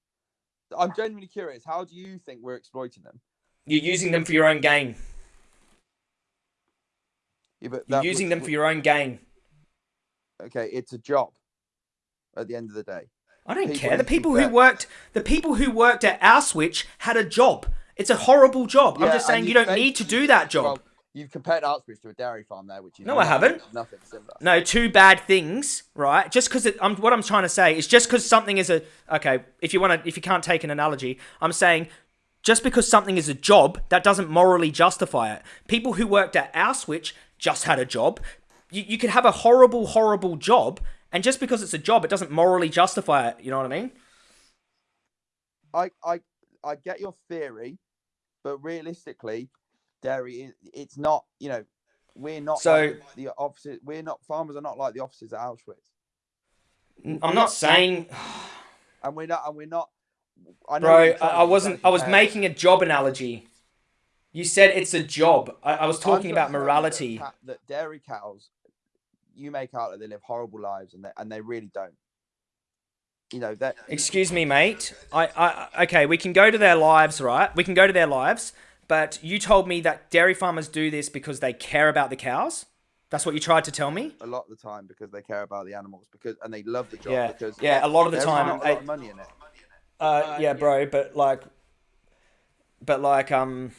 I'm genuinely curious. How do you think we're exploiting them? You're using them for your own gain. Yeah, but You're using would- them for your own gain. Okay, it's a job. At the end of the day, I don't People care. The need to be people who worked, the people who worked at Auschwitz had a job. It's a horrible job. I'm just saying and you don't need to do that job. Well, you've compared Auschwitz to a dairy farm there, which is No, I haven't. Nothing similar. No, two bad things, right? Just because it I'm what I'm trying to say is just because something is a okay. If you want to, if you can't take an analogy, I'm saying just because something is a job, that doesn't morally justify it. People who worked at Auschwitz just had a job. You, you could have a horrible, horrible job, and just because it's a job, it doesn't morally justify it. You know what I mean? I, I, I get your theory, but realistically, dairy—it's not. You know, we're not So- like the offices. We're not farmers are not like the offices at Auschwitz, I'm not saying, and we're not. And we're not. I know bro. I, I wasn't. I was making a job analogy. You said it's a job. I, I was talking about saying that morality. That dairy cows, you make out that they live horrible lives, and they and they really don't. You know that. Excuse me, mate. I, I, okay, we can go to their lives, right? We can go to their lives, but you told me that dairy farmers do this because they care about the cows. That's what you tried to tell me. a lot of the time because they care about the animals because and they love the job Yeah, because yeah. A lot of the time, not a I- lot of money in it. uh, yeah, bro. But like, but like, um,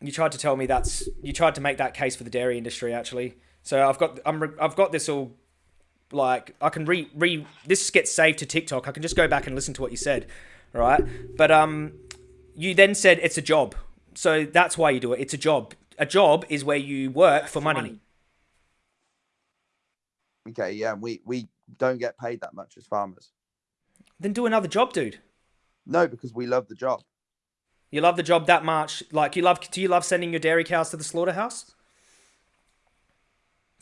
you tried to tell me that's you tried to make that case for the dairy industry, actually. So I've got, I'm, re- I've got this all. Like I can re re this gets saved to TikTok. I can just go back and listen to what you said, right? But um, you then said it's a job, so that's why you do it. It's a job. A job is where you work for money. Okay, yeah, we we don't get paid that much as farmers. Then do another job, dude. No, because we love the job. You love the job that much. Like you love. Do you love sending your dairy cows to the slaughterhouse?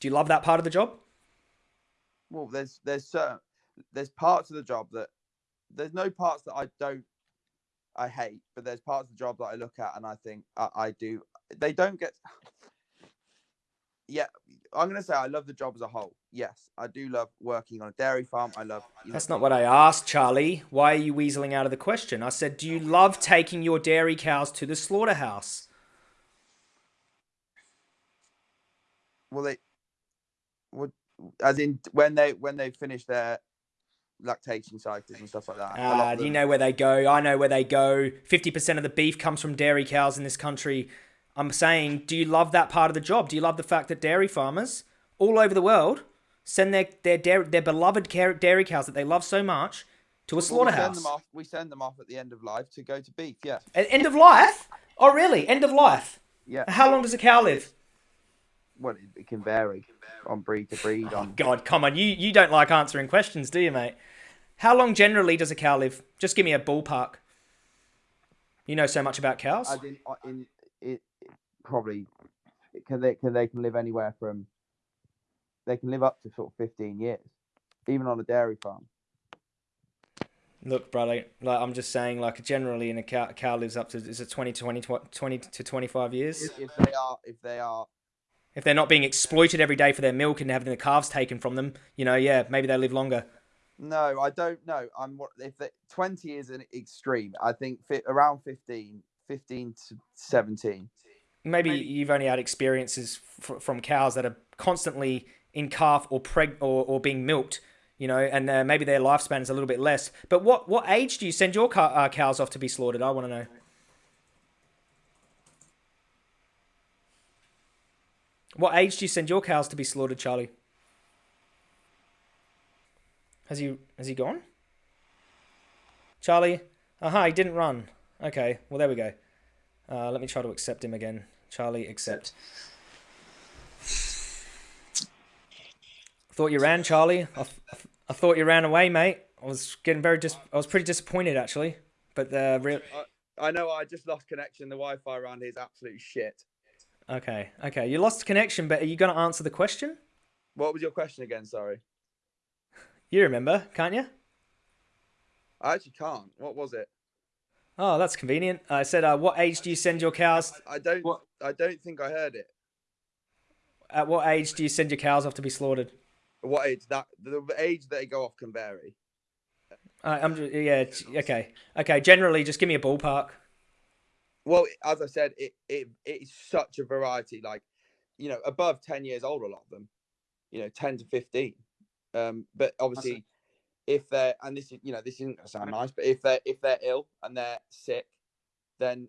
Do you love that part of the job? Well, there's there's certain there's parts of the job that there's no parts that I don't I hate, but there's parts of the job that I look at and I think I, I do. They don't get. Yeah, I'm gonna say I love the job as a whole. Yes, I do love working on a dairy farm. I love. You know, That's not what I asked, Charlie. Why are you weaseling out of the question? I said, do you love taking your dairy cows to the slaughterhouse? well they would as in when they when they finish their lactation cycles and stuff like that. Ah, of you know where they go? I know where they go. 50% of the beef comes from dairy cows in this country. I'm saying, do you love that part of the job? Do you love the fact that dairy farmers all over the world send their their dairy, their beloved dairy cows that they love so much to a Well, we send slaughterhouse? them off. We send them off at the end of life to go to beef. Yeah, End of life? Oh, really? End of life? yeah. How long does a cow live? Well, it, it can vary on breed to breed. On God, come on. You you don't like answering questions, do you, mate? How long generally does a cow live? Just give me a ballpark. You know so much about cows. in, uh, in probably can they can they can live anywhere from they can live up to sort of 15 years, even on a dairy farm. Look, brother, like I'm just saying, like generally, in a cow, a cow lives up to is it 20 to 20, 20 to 25 years? If, if they are if they are If they're not being exploited every day for their milk and having the calves taken from them, you know, yeah, maybe they live longer. no, I don't know. I'm what if the 20 is an extreme. I think fi- around 15, 15 to 17. Maybe you've only had experiences from cows that are constantly in calf or preg or, or being milked, you know, and uh, maybe their lifespan is a little bit less. But what what age do you send your ca- uh, cows off to be slaughtered? I want to know. What age do you send your cows to be slaughtered, Charlie? Has he has he gone? Charlie? Aha, he didn't run. Okay, well there we go. Uh, let me try to accept him again. Charlie, accept. Thought you ran, Charlie. I, I thought you ran away, mate. I was getting very dis- I was pretty disappointed actually. But uh, the real I know I just lost connection. The Wi-Fi around here is absolute shit. okay, okay. You lost connection, but are you going to answer the question? What was your question again? Sorry, You remember, can't you? I actually can't. What was it? Oh, that's convenient. I said, uh, what age do you send your cows? I, I don't. What- I don't think I heard it. At what age do you send your cows off to be slaughtered? What age? That the age that they go off can vary. Uh, I'm ju- yeah, okay, okay. Generally, just give me a ballpark. Well, as I said, it it it is such a variety. Like, you know, above ten years old, a lot of them, you know, ten to fifteen. Um, but obviously, if they're and this is you know this isn't gonna sound nice, but if they're if they're ill and they're sick, then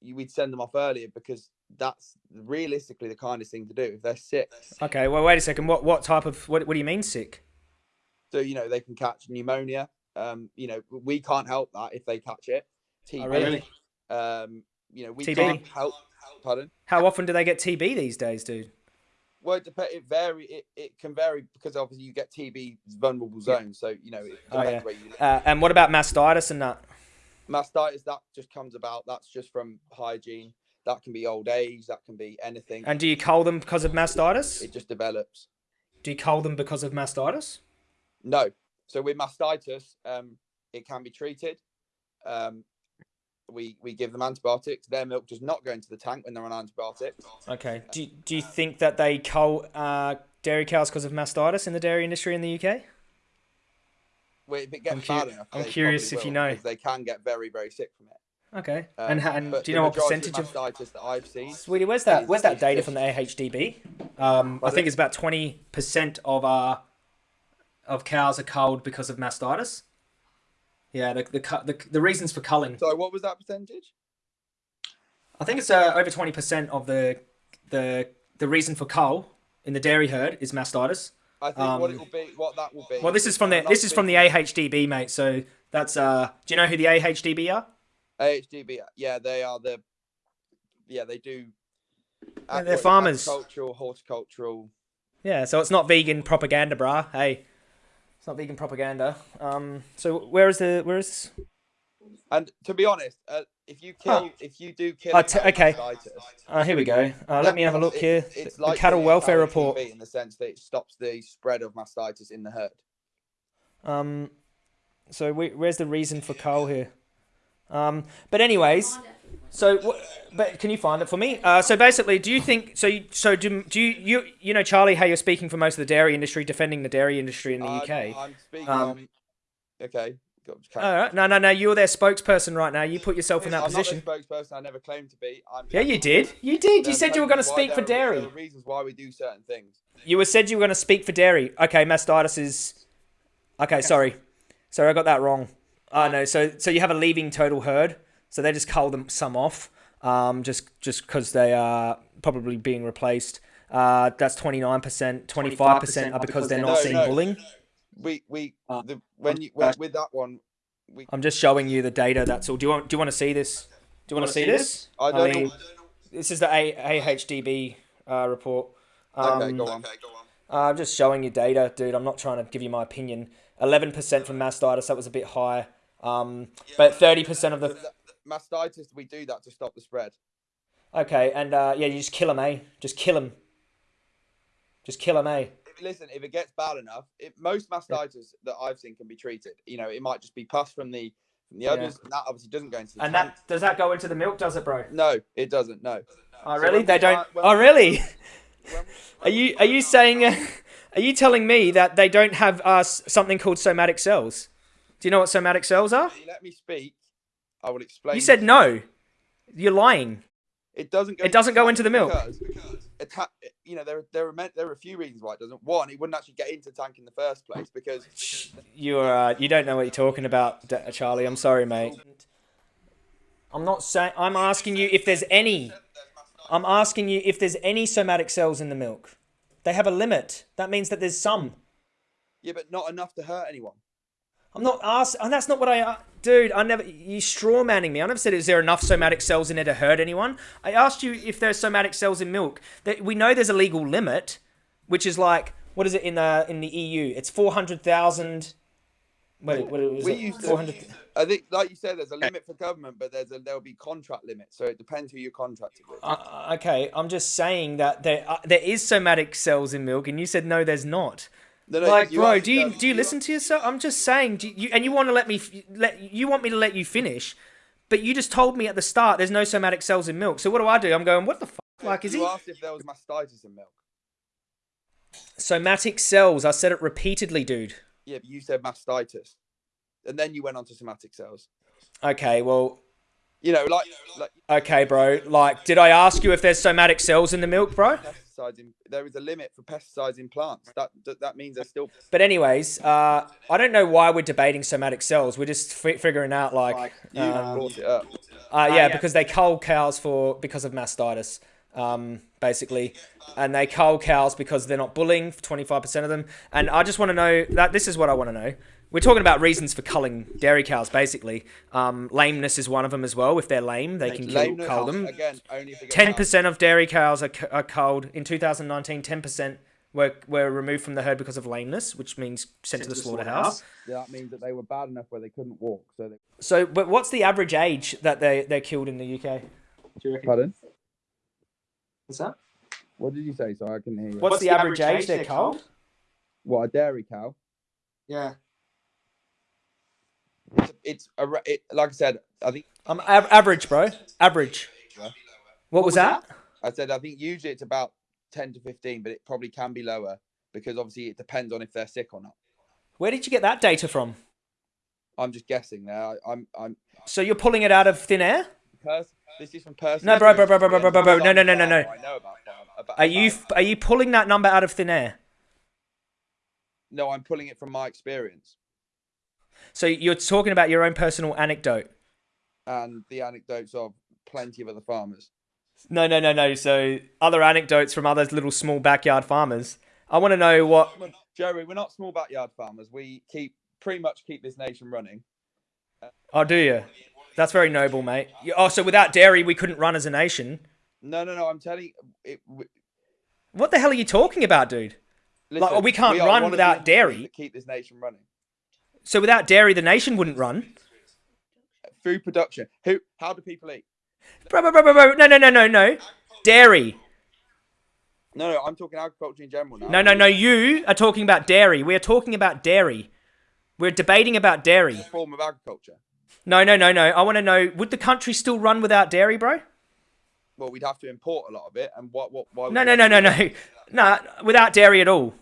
you, we'd send them off earlier because that's realistically the kindest thing to do. If they're sick, Okay, well, wait a second. What what type of what what do you mean sick? so you know they can catch pneumonia. Um, you know, we can't help that if they catch it. TB. Oh, really? Um, you know, we TB? can't help. Pardon. How often do they get TB these days, dude? Well, it vary. It, it can vary because obviously you get TB vulnerable zones. So you know it Oh, yeah. where you live. Uh, and what about mastitis and that? Mastitis that just comes about. That's just from hygiene. That can be old age. That can be anything. And do you cull them because of mastitis? it just develops. Do you cull them because of mastitis? No. So with mastitis, um, it can be treated. Um, we we give them antibiotics. Their milk does not go into the tank when they're on antibiotics. Okay. Do do you think that they cull uh, dairy cows because of mastitis in the dairy industry in the UK? Well, if it gets I'm cu- bad enough, I'm curious probably if you know. They can get very very sick from it. Okay. Um, and and do you know what percentage of mastitis that I've seen? Sweetie, where's that? is- Where's that is data just- from the AHDB? Um, I think it's about twenty percent of uh of cows are culled because of mastitis. Yeah, the the the, the reasons for culling. So what was that percentage? I think it's uh, over twenty percent of the the the reason for cull in the dairy herd is mastitis. I think what it Um, will be, what that will be. Well, this is from the this is from the AHDB, mate. So that's uh. Do you know who the AHDB are? AHDB. Yeah, they are the. Yeah, they do. Yeah, they're farmers. Cultural, horticultural. Yeah, so it's not vegan propaganda, brah. Hey, not vegan propaganda. Um, so where is the where is? And to be honest, uh, if you kill, if you do kill, a t- okay. Uh, here we go. Uh, let me have a look here. It's, it's the like cattle welfare report. In the sense that it stops the spread of mastitis in the herd. Um, so we, where's the reason for cull here? Um, but anyways, so but can you find it for me? Uh, so basically, do you think so? You, so do, do you you you know Charlie? How you're speaking for most of the dairy industry, defending the dairy industry in the I'm- UK? I'm speaking Um. Okay. All right, no, no, no. You're their spokesperson right now. You put yourself in that I'm position. not the spokesperson. I never claimed to be. I'm Yeah, you did. You did. You said you were going to speak for dairy. Are reasons why we do certain things. You were said you were going to speak for dairy. Okay, mastitis is. Okay, sorry, sorry, I got that wrong. Oh no, so so you have a leaving total herd, so they just cull them some off, um, just just because they are probably being replaced. Uh, that's twenty nine percent, twenty five percent are because they're not No, seeing no. bulling. We we Uh, the, when you when, with that one, we I'm just showing you the data. That's all. Do you want do you want to see this? Do you want to see this? I don't mean, know. this is the A- AHDB uh, report. Um, Okay, go on. Uh, I'm just showing you data, dude. I'm not trying to give you my opinion. 11% from mastitis, that was a bit high. Um, but 30% of the. Mastitis, we do that to stop the spread. Okay, and uh, yeah, you just kill them, eh? Just kill them. Just kill them, eh? If, listen, if it gets bad enough, it, most mastitis that I've seen can be treated. You know, it might just be pus from the from the Yeah. others. And that obviously doesn't go into the And tank. that does that go into the milk? Does it, bro? No, it doesn't. No. Oh, So really? They don't. when Oh, really? When- Are you are you saying? Uh, are you telling me that they don't have uh, something called somatic cells? Do you know what somatic cells are? You let me speak, I will explain. You said no. You're lying. it doesn't. Go it doesn't go into the milk. because, atta- you know, there there are there are a few reasons why it doesn't. One, it wouldn't actually get into the tank in the first place because You're uh, you don't know what you're talking about, Charlie. I'm sorry, mate. I'm not saying. I'm asking you if there's any. I'm asking you if there's any somatic cells in the milk. They have a limit. That means that there's some. yeah, but not enough to hurt anyone. I'm not asking, and that's not what I, uh, dude. I never. You straw manning me. I never said is there enough somatic cells in there to hurt anyone. I asked you if there's somatic cells in milk. That we know there's a legal limit, which is like what is it in the in the EU? It's four hundred thousand. Wait, what was we it? used to. I think, like you said, there's a limit for government, but there's a there'll be contract limits. So it depends who you're contracted with. Uh, okay, I'm just saying that there uh, there is somatic cells in milk, and you said no, there's not. No, no, Like, you bro, do you do you listen to yourself? I'm just saying, do you, and you want to let me f- let you want me to let you finish, but you just told me at the start there's no somatic cells in milk. So what do I do? I'm going, what the fuck? Like, is you he asked if there was mastitis in milk. somatic cells? I said it repeatedly, dude. Yeah, but you said mastitis, and then you went on to somatic cells. Okay, well, You know, like like okay, bro. Like, did I ask you if there's somatic cells in the milk, bro? Pesticides. In, there is a limit for pesticides in plants. That that, that means there's still. But anyways, uh, I don't know why we're debating somatic cells. We're just fi- figuring out like, You um, brought it up. Uh, yeah, because they cull cows for because of mastitis, um, basically, and they cull cows because they're not bulling twenty five percent of them. And I just want to know that this is what I want to know. We're talking about reasons for culling dairy cows, basically. Um, lameness is one of them as well. If they're lame, they can kill, cull them. again. Only if it gets Ten bad. percent of dairy cows are, are culled in 2019. Ten percent were were removed from the herd because of lameness, which means sent to the slaughterhouse. Yeah, that means that they were bad enough where they couldn't walk. So they. So, but what's the average age that they they're killed in the UK? Do you reckon? Pardon? What's that? What did you say? So I can hear you. What's, the, average, age they're culled? What a dairy cow? Yeah. It's, it's a, it, like I said. I think Um, av- average, bro. Average. What was that? I said I think usually it's about ten to fifteen, but it probably can be lower because obviously it depends on if they're sick or not. Where did you get that data from? I'm just guessing there. I, I'm I'm So you're pulling it out of thin air? pers- This is from person. No, bro, bro, bro, bro, bro, bro, bro, bro. No, no, no, no, no. I know about. About, Are you about- are you pulling that number out of thin air? No, I'm pulling it from my experience So you're talking about your own personal anecdote? and the anecdotes of plenty of other farmers. No, no, no, no. So other anecdotes from other little small backyard farmers. I want to know what. Jerry, we're not small backyard farmers. We keep pretty much keep this nation running. Oh, do you? That's very noble, mate. Oh, so without dairy, we couldn't run as a nation. No, no, no. I'm telling you, it, we, What the hell are you talking about, dude? listen, we can't are run one of the without dairy. Keep this nation running. So without dairy, the nation wouldn't run. Food production. Who? How do people eat? Bro, bro, bro, bro, bro. No, no, no, no, no. Dairy. No, no. I'm talking agriculture in general now. No, no, no. You are talking about dairy. We are talking about dairy. We're debating about dairy. Form of agriculture. No, no, no, no. I want to know: Would the country still run without dairy, bro? Well, we'd have to import a lot of it, and what? What? Why would No, no, no, no, no. Nah, without dairy at all.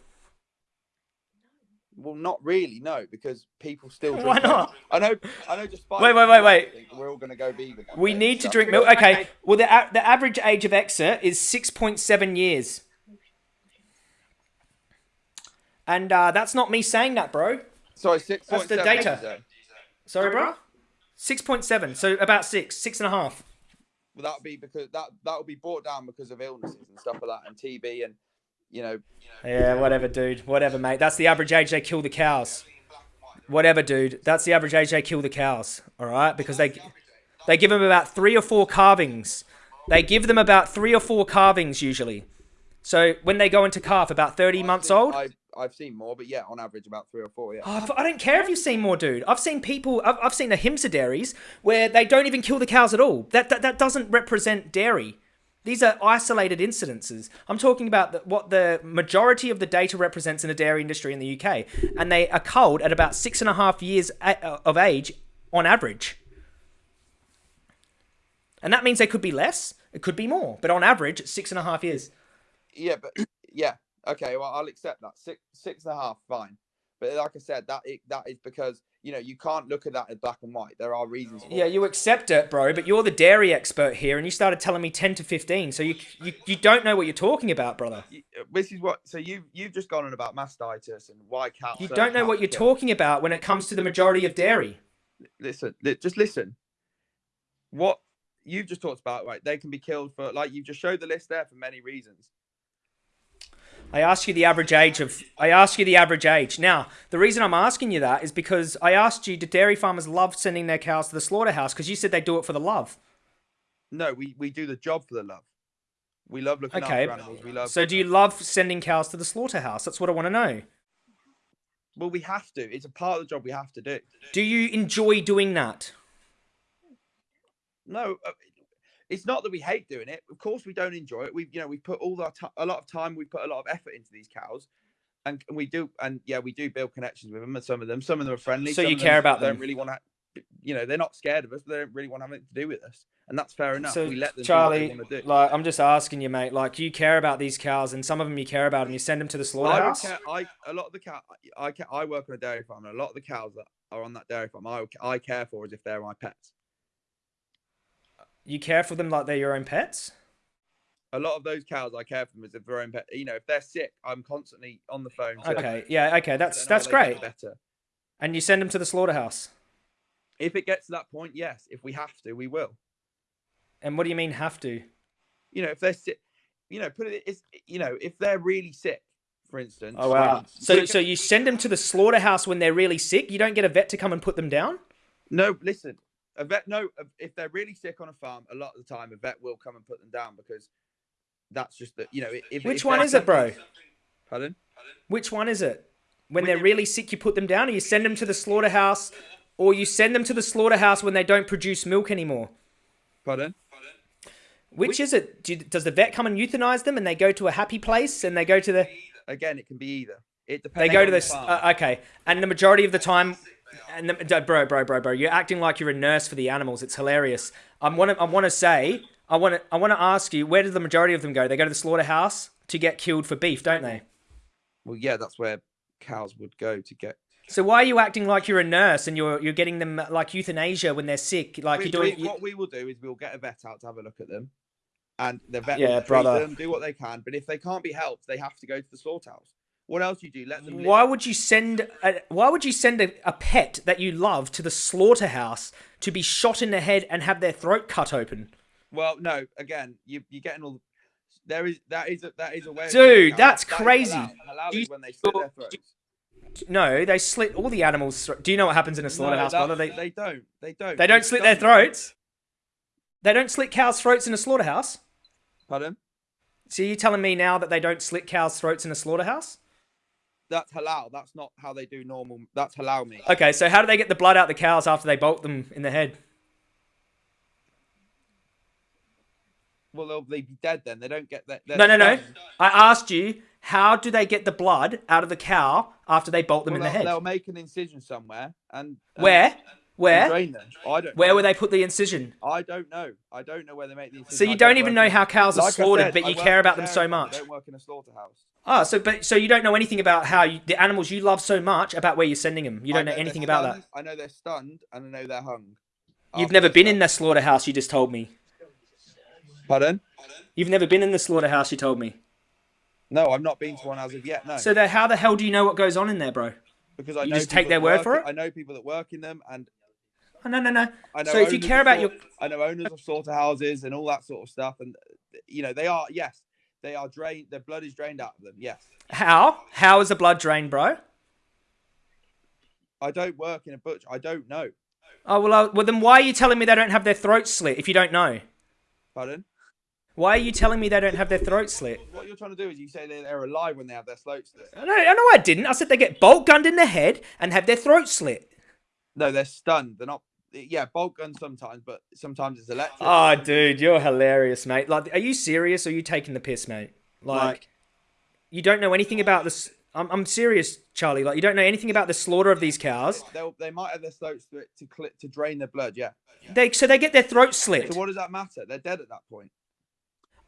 Well, not really, no, because people still. Drink Why milk. not? I know. I know. Despite Wait, wait, wait, wait. We're all going to go vegan. We day, need to drink milk. Okay. Well, the a- the average age of exit is six point seven years, and uh, that's not me saying that, bro. Sorry, six That's the seven. data. Sorry, bro. Six point seven. So about six, six and a half. Well, that would be because that that would be brought down because of illnesses and stuff like that, and TB, and you know, Yeah, whatever, dude. Whatever, mate. That's the average age they kill the cows. Whatever, dude. That's the average age they kill the cows. All right, because they they give them about three or four calvings. They give them about three or four calvings usually. So when they go into calf, about thirty I've months seen- old. I've, I've seen more, but yeah, on average about three or four. Yeah. Oh, I don't care if you've seen more, dude. I've seen people. I've, I've seen the Ahimsa dairies where they don't even kill the cows at all. That that, that doesn't represent dairy. These are isolated incidences. I'm talking about the, what the majority of the data represents in the dairy industry in the UK, and they are culled at about six and a half years uh, uh, of age on average. And that means they could be less, it could be more, but on average, six and a half years. Yeah, but yeah, okay. Well, I'll accept that six six and a half, fine. But like I said, that it, that is because you know you can't look at that as black and white. There are reasons. Yeah, you accept it, bro, but you're the dairy expert here, and you started telling me 10 to 15, so you, you, you don't know what you're talking about, brother. Uh, This is what. So you you've just gone on about mastitis and why cows. You don't know what you're talking about when it comes to the majority of dairy. Listen, li- just listen. What you've just talked about, right? They can be killed for like you've just showed the list there for many reasons. I asked you the average age of. I asked you the average age. Now, the reason I'm asking you that is because I asked you, do dairy farmers love sending their cows to the slaughterhouse? Because you said they do it for the love. No, we we do the job for the love. We love looking Okay. after animals. We love. So, do you love sending cows to the slaughterhouse? That's what I want to know. well, we have to. It's a part of the job we have to do. Do you enjoy doing that? No, uh, it's not that we hate doing it. Of course, we don't enjoy it. We've you know, we put all our ti a lot of time. We put a lot of effort into these cows, and, and we do. And yeah, we do build connections with them. And some of them, some of them are friendly. So some you care about Don't them? really want to. You know, they're not scared of us. But they don't really want to have anything to do with us, and that's fair enough. So, we let them Charlie, do what they do. like, I'm just asking you, mate. Like, you care about these cows, and some of them you care about, and you send them to the Well, I, slaughterhouse. care, I a lot of the cow. I ca- I work on a dairy farm, and a lot of the cows that are on that dairy farm, I I care for as if they're my pets. You care for them like they're your own pets. A lot of those cows, I care for them as if they're own pet. You know, if they're sick, I'm constantly on the phone. Okay, yeah, okay, that's that's great. Better. And you send them to the slaughterhouse. If it gets to that point, yes. If we have to, we will. And what do you mean have to? You know, if they're sick, you know, put it. It's you know, if they're really sick, for instance. Oh wow! So so you send them to the slaughterhouse when they're really sick. You don't get a vet to come and put them down. No, listen. A vet, no. If they're really sick on a farm, a lot of the time a vet will come and put them down because that's just the you know. If, Which if one is it, bro? something- Pardon? Which one is it? When When they're really sick, you put them down, or you send them to the slaughterhouse, or you send them to the slaughterhouse when they don't produce milk anymore. Pardon? Which is it? Do does the vet come and euthanize them, and they go to a happy place, and they go to the Again, it can be either. It depends they go on to the the uh, okay, and the majority of the time, and the, bro, bro, bro, bro, you're acting like you're a nurse for the animals. It's hilarious. I want to, I want to say, I want to, I want to ask you, where do the majority of them go? They go to the slaughterhouse to get killed for beef, don't they? well, yeah, that's where cows would go to get. So why are you acting like you're a nurse and you're you're getting them uh, like euthanasia when they're sick? Like We- you're doing. we- what we will do is we'll get a vet out to have a look at them, and the vet Yeah, will brother. them, do what they can. But if they can't be helped, they have to go to the slaughterhouse. What else you do? Let them. live. Why would you send a, why would you send a, a pet that you love to the slaughterhouse to be shot in the head and have their throat cut open? Well, no. Again, you you're getting all. There is that is a, that is a way. Dude, that's crazy. Halal. Halal Do when they slit their throats. No, they slit all the animals' Do you know what happens in a slaughterhouse, that- brother? They they don't. They don't. they don't slit their throats. They don't slit cows' throats in a slaughterhouse. Pardon? So you're telling me now that they don't slit cows' throats in a slaughterhouse? That's halal. That's not how they do normal. That's halal meat. Okay, so how do they get the blood out the cows after they bolt them in the head? Well, they'll they be dead then. They don't get that. No, no, no. I asked you, how do they get the blood out of the cow after they bolt them Well, in the head? they'll make an incision somewhere and and- Where? Where? drain them. I don't. Where know. would they put the incision? I don't know. I don't know where they make the incision. So you I don't even know how cows are Like slaughtered, said, but you care about them so farm, I much. don't work in a slaughterhouse. Oh, so but so you don't know anything about how you, the animals you love so much about where you're sending them. You don't know they're anything about that. I know they're stunned and I know they're hung. You've never been in stunned. the slaughterhouse. You just told me. Pardon? You've never been in the slaughterhouse. You told me. No, I've not been to one as of yet. No, So then how the hell do you know what goes on in there, bro? because I you know just take their word work for it? I know people that work in them, and Oh, no, no, no. I know. So if you care about your I know owners of slaughterhouses and all that sort of stuff, and you know they are yes, they are drained. Their blood is drained out of them. Yes, how how is the blood drained, bro? I don't work in a butch. I don't know. Oh well, uh, well then why are you telling me they don't have their throats slit if you don't know? Pardon? Why are you telling me they don't have their throats slit? What you're trying to do is you say they're alive when they have their throats slit. No, I know I didn't. I said they get bolt gunned in the head and have their throats slit. No, they're stunned. They're not yeah, bolt gun sometimes, but sometimes it's electric. Oh, dude, you're hilarious, mate. Like, are you serious or are you taking the piss, mate? Like, Like- you don't know anything about this. I'm, I'm serious, Charlie. Like, you don't know anything about the slaughter of these cows. They'll, they might have their throats to, to cl- to drain their blood. Yeah. They so they get their throats slit. So what does that matter? They're dead at that point.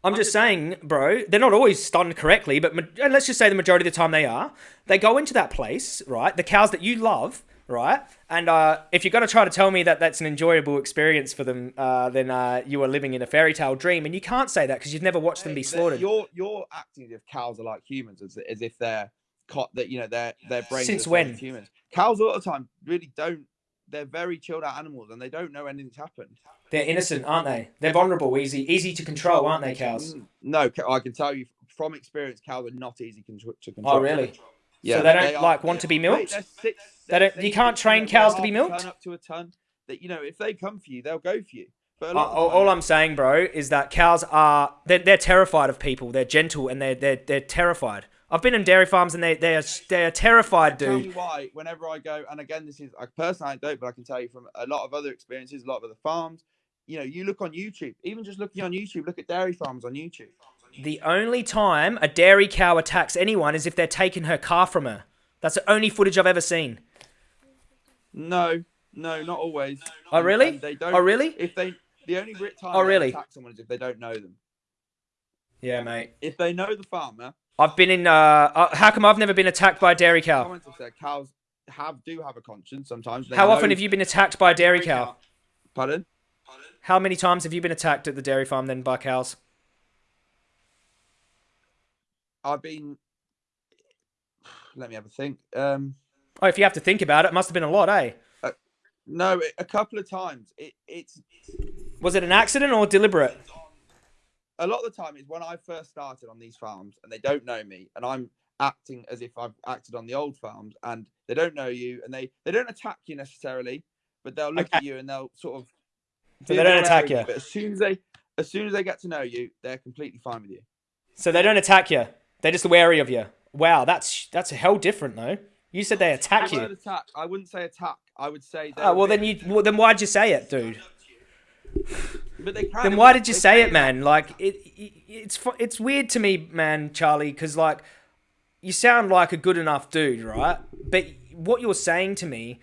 I'm just saying, bro, they're not always stunned correctly, but ma- let's just say the majority of the time they are. They go into that place, right? The cows that you love, right? And uh, if you're going to try to tell me that that's an enjoyable experience for them, uh, then uh, you are living in a fairy tale dream. And you can't say that because you've never watched them be slaughtered. You're you're acting as if cows are like humans, as, as if they're caught that you know their their brains. Since are the same when? Humans. Cows a lot of the time really don't. They're very chilled out animals, and they don't know anything's happened. They're innocent, aren't they? They're vulnerable, easy, easy to control, aren't they, cows? Mm, No, I can tell you from experience, cows are not easy to control. Oh, really? Yeah, so they don't are- like want to be milked. they're six- They don't- you can't train cows to be milked? Up to a ton. That you know, if they come for you, they'll go for you. But Uh, lot of the all, all I'm saying, bro, is that cows are they're, they're terrified of people. They're gentle and they're they're they're terrified. I've been in dairy farms and they they are they are terrified, Tell me why. Whenever I go, and again, this is I personally I don't, but I can tell you from a lot of other experiences, a lot of other farms. You know, you look on YouTube, even just looking on YouTube, look at dairy farms on YouTube. The only time a dairy cow attacks anyone is if they're taking her calf from her. That's the only footage I've ever seen. No, no, not always. Oh really? and they don't. Oh really? If they, the only time Oh, they really? attack someone is if they don't know them. Yeah, mate. If they know the farmer, I've been in. Uh, uh, how come I've never been attacked by a dairy cow? comments have said cows have do have a conscience sometimes. How often have you been attacked by a dairy cow? Pardon? How many times have you been attacked at the dairy farm then by cows? I've been. Let me have a think. Um, Oh, if you have to think about it, it must have been a lot, eh? no, a couple of times. It, it's Was it an accident or deliberate? a lot of the time. It's when I first started on these farms, and they don't know me, and I'm acting as if I've acted on the old farms, and they don't know you, and they they don't attack you necessarily, but they'll look at you and they'll sort of. So they don't attack you? But as soon as they, as soon as they get to know you, they're completely fine with you. So they don't attack you. They're just wary of you. Wow, that's that's a hell different though. You said they attack you. attack. I wouldn't say attack. I would say. Oh, well then you well, then why'd you say it, dude? But they kind Then why did you say it, man? Like it, it it's it's weird to me, man, Charlie, cuz like you sound like a good enough dude, right? But what you're saying to me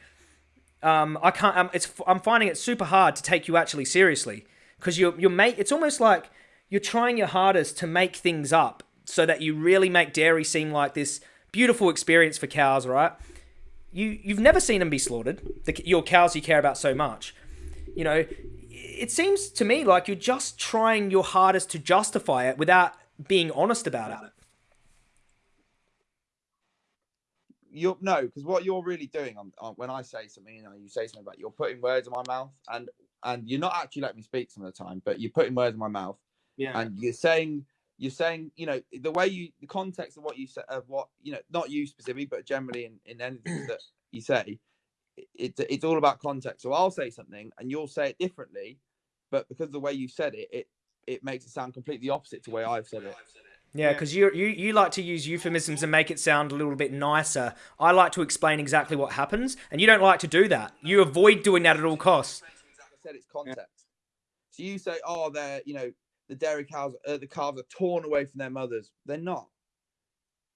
um, I can't. Um, it's. I'm finding it super hard to take you actually seriously because you're. You're make. It's almost like you're trying your hardest to make things up so that you really make dairy seem like this beautiful experience for cows, right? You. You've never seen them be slaughtered. The, your cows you care about so much. You know, it seems to me like you're just trying your hardest to justify it without being honest about it. you're no, because what you're really doing on, on when I say something, you know, you say something about you're putting words in my mouth, and and you're not actually letting me speak some of the time, but you're putting words in my mouth, Yeah. and you're saying you're saying you know the way you the context of what you said of what you know not you specifically but generally in, in anything that you say it, it's it's all about context so i'll say something and you'll say it differently but because of the way you said it it it makes it sound completely opposite to the way i've said it Yeah, because you you you like to use euphemisms and make it sound a little bit nicer. I like to explain exactly what happens, and you don't like to do that. You avoid doing that at all costs. I said, it's context. So you say, oh, they're you know the dairy cows, uh, the calves are torn away from their mothers. They're not.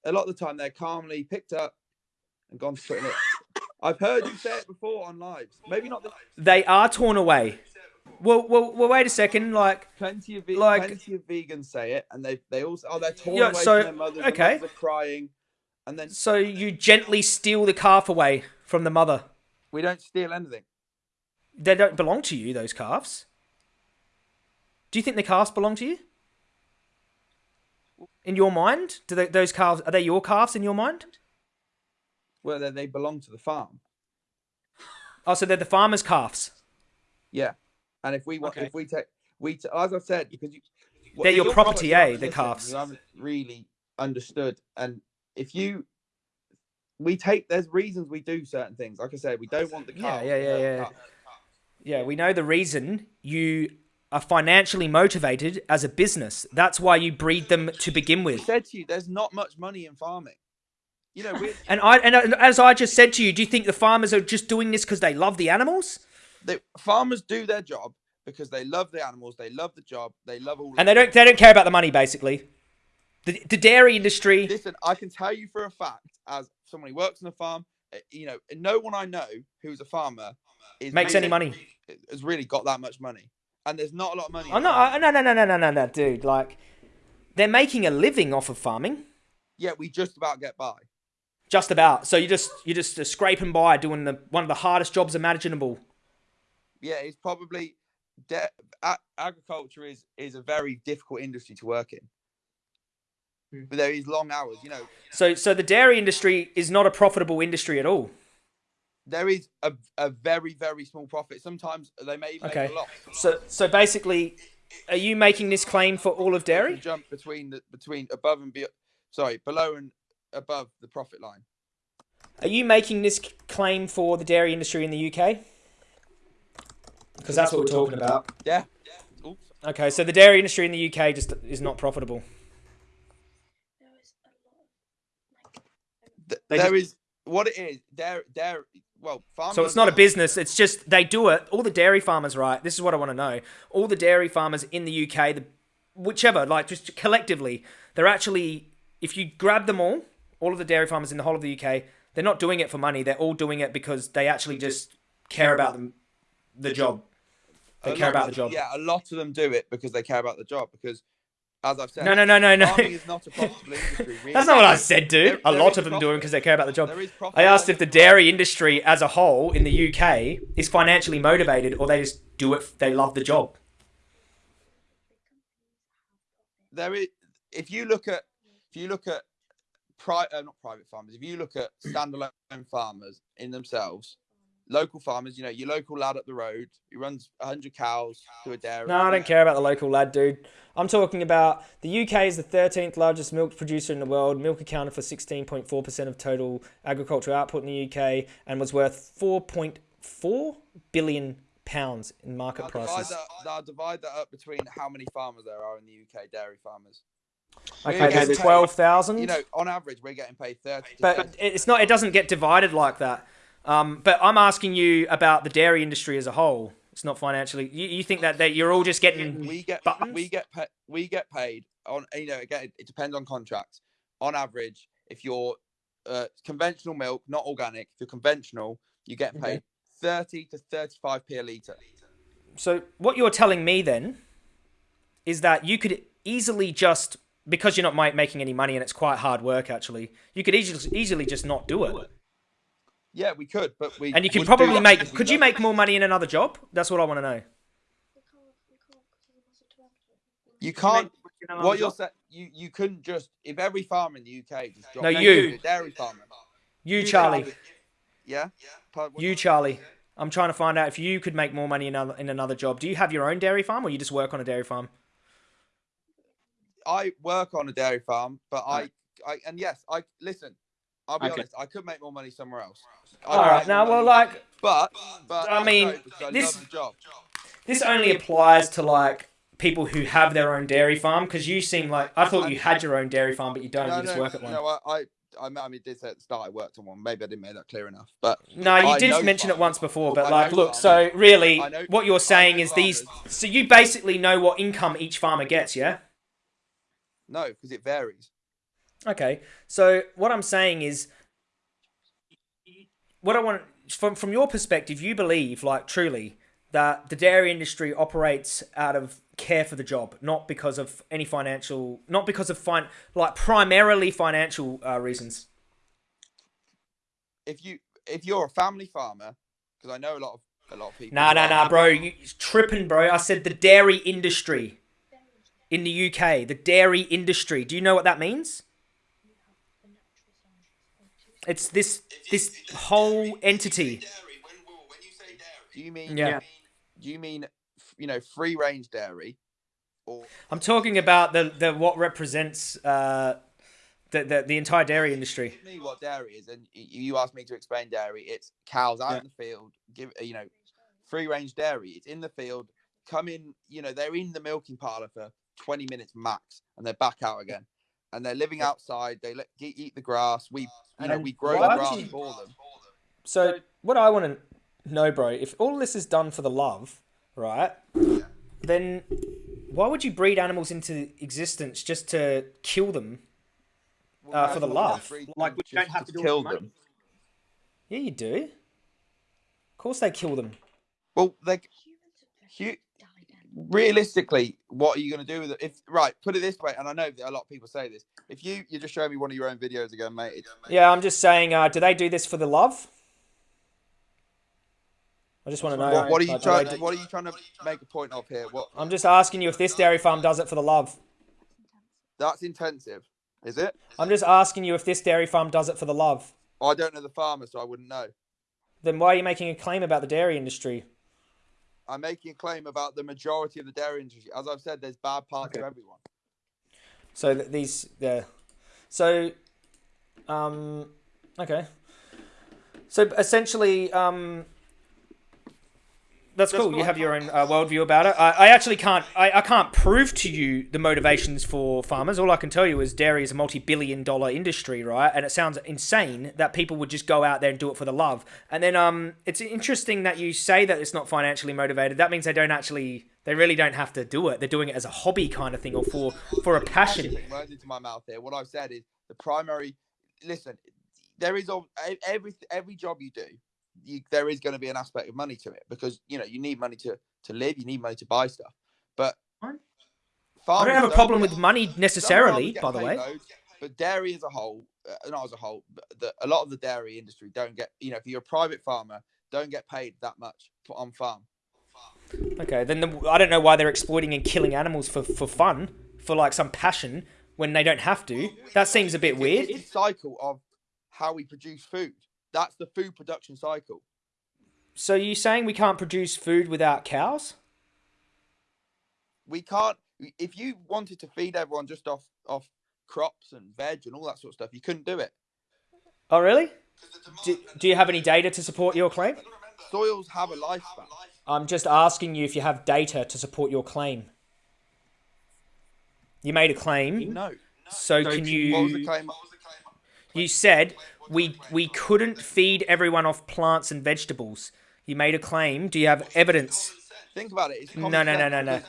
A lot of the time, they're calmly picked up and gone to put in it. I've heard you say it before on lives. Maybe not the They are torn away. Well, well, well. Wait a second. Like, plenty of ve- Like- plenty of vegans say it, and they they also oh they're torn Yeah, away so- from their mothers. the okay. mothers are crying, and then so you gently steal the calf away from the mother. we don't steal anything. They don't belong to you. Those calves. Do you think the calves belong to you? In your mind, do they, those calves are they your calves in your mind? Well, they, they belong to the farm. Oh, so they're the farmer's calves. Yeah, and if we want, Okay. if we take, we t- as I said, because you, well, They're your property, probably- eh, the calves. You haven't really understood, and if you, we take, there's reasons we do certain things. Like I said, we don't want the Yeah, calves. yeah, to yeah, yeah. Yeah, we know the reason you are financially motivated as a business. That's why you breed them to begin I with. said to you, there's not much money in farming. You know, And I and as I just said to you, do you think the farmers are just doing this because they love the animals? they, farmers do their job because they love the animals, they love the job, they love all. And they don't they don't care about the money basically. The, the dairy industry. Listen, I can tell you for a fact, as someone who works on a farm, uh, you know, no one I know who's a farmer is Makes any money. Has really got that much money, and there's not a lot of money. in Oh no, farming. I- no, no, no, no, no, no, no, dude. Like, they're making a living off of farming, Yeah, we just about get by. just about. So you just you just uh, scraping by doing the one of the hardest jobs imaginable. Yeah, it's probably de- a- agriculture is is a very difficult industry to work in. Hmm. But there is long hours, you know. So so the dairy industry is not a profitable industry at all. There is a, a very very small profit. Sometimes they may even Okay. make a loss. So so basically, are you making this claim for all of dairy? jump between the between above and be, sorry below and above the profit line. Are you making this claim for the dairy industry in the UK? Because that's what we're talking about. Yeah. Oops. Okay, so the dairy industry in the UK just is not profitable. There is a lot of like Th- They there is what it is. There there. Well, farmers. So it's not a business. It's just they do it. All the dairy farmers, right? This is what I want to know. All the dairy farmers in the UK, the whichever, like just collectively, they're actually, if you grab them all, all of the dairy farmers in the whole of the UK, they're not doing it for money. They're all doing it because they actually just care about them, the job. They care about the job. Yeah, a lot of them do it because they care about the job. Because, as I've said, No, no, no, no, no. farming is not a profitable industry. Really. That's not what I said, dude. There- A lot of them do it because they care about the job. There is profit I asked if the dairy industry as a whole in the UK is financially motivated or they just do it, they love the job. there is if you look at if you look at pri- uh, not private farmers if you look at standalone farmers in themselves local farmers you know your local lad up the road who runs 100 cows to a dairy No, I don't care about the local lad, dude. I'm talking about the UK is the 13th largest milk producer in the world. Milk accounted for 16.4% of total agricultural output in the UK and was worth 4.4 billion pounds in market I'll divide, prices. that, I'll divide that up between how many farmers there are in the uk dairy farmers Okay, We're there's 12,000. you know on average we're getting paid 30 but it's not. It doesn't get divided like that. Um, but I'm asking you about the dairy industry as a whole. It's not financially. You, you think that, that you're all just getting we get buttons? we get pa- we get paid on you know again it depends on contracts on average if you're uh, conventional milk not organic if you're conventional you get Okay. paid 30 to 35 p a litre So what you're telling me then is that you could easily just because you're not making any money and it's quite hard work actually. You could easily easily just not do it. Yeah we could but we And you could probably make could you love make more money in another job? That's what I want to know. we can't we can't because of the massive you Can can't make- can I what you're saying you you couldn't just if every farmer in the uk just dropped No, down you. dairy farmer You Charlie, yeah Pardon, what you Charlie. I'm trying to find out if you could make more money in another, in another job. Do you have your own dairy farm or you just work on a dairy farm? I work on a dairy farm, but uh-huh. I, I and yes, I listen. I'll be Okay. honest. I could make more money somewhere else. I All right. Now, well, money, like but but I mean, I this- job. this only applies to like people who have their own dairy farm because you seem like I thought you had your own dairy farm, but you don't. No, you just no, work at one. no. I, I, I mean, did say at the start I worked on one. Maybe I didn't make that clear enough. But No, you I did mention it once before, but I like, look. So really, what you're saying is these. So you basically know what income each farmer gets, yeah? no, because it varies. Okay. So what I'm saying is, what I want from from your perspective, you believe like truly that the dairy industry operates out of care for the job, not because of any financial, not because of fine, like primarily financial uh, reasons. If you if you're a family farmer, because I know a lot of a lot of people. Nah, nah, nah, bro. You tripping, bro. I said the dairy industry in the UK. The dairy industry. Do you know what that means? It's this this whole entity. Do you mean? Yeah. Do you mean you know free range dairy, or I'm talking about the the what represents uh the the, the entire dairy industry. me what dairy is, and you asked me to explain dairy. It's cows out Yeah. in the field, give you know, free range dairy. It's in the field, come in, you know, they're in the milking parlor for 20 minutes max, and they're back out again, and they're living outside. They let eat, eat the grass. We, you know, we grow the grass you- for them. So what I want to know, bro. If all this is done for the love, right? Then why would you breed animals into existence just to kill them? Uh, for the love. Like, we don't have to do kill for them. Yeah, you do. Of course, they kill them. Well, they realistically, what are you going to do with it? If right, put it this way, and I know that a lot of people say this. If you you just showed me one of your own videos again, mate. It's, Yeah, I'm just saying. Uh, do they do this for the love? I just want to know. what, what are you like, trying? they What are you trying to make a point of here? What I'm just asking you if this dairy farm does it for the love. that's intensive, is it? I'm just asking you if this dairy farm does it for the love. I don't know the farmer, so I wouldn't know. Then why are you making a claim about the dairy industry? I'm making a claim about the majority of the dairy industry. As I've said, there's bad parts Okay. of everyone. So these, yeah. So, um, okay. So essentially, um, that's That's cool. You have your own uh, worldview about it. I, I actually can't. I, I can't prove to you the motivations for farmers. All I can tell you is dairy is a multi-billion-dollar industry, right? And it sounds insane that people would just go out there and do it for the love. And then, um, it's interesting that you say that it's not financially motivated. That means they don't actually. They really don't have to do it. They're doing it as a hobby kind of thing, or for for a passion. Putting words into my mouth here. What I've said is the primary. Listen, there is al- every every job you do, you, there is going to be an aspect of money to it because you know you need money to to live, you need money to buy stuff. But I don't have a problem with money necessarily, by the way. loads, but dairy as a whole, uh, not as a whole, but the, a lot of the dairy industry don't get. You know, if you're a private farmer, don't get paid that much on farm. Okay, then the, I don't know why they're exploiting and killing animals for, for fun, for like some passion, when they don't have to. That seems a bit weird. It's the cycle of how we produce food. That's the food production cycle. So you saying we can't produce food without cows? we can't if you wanted to feed everyone just off off crops and veg and all that sort of stuff you couldn't do it Oh, really? Do, do you have any data to support your claim? soils have a lifespan I'm just asking you if you have data to support your claim. You made a claim, no so So can can- you? what was the claim You said we we couldn't feed everyone off plants and vegetables. You made a claim. Do you have evidence? think about it it's No, no, no, no, no.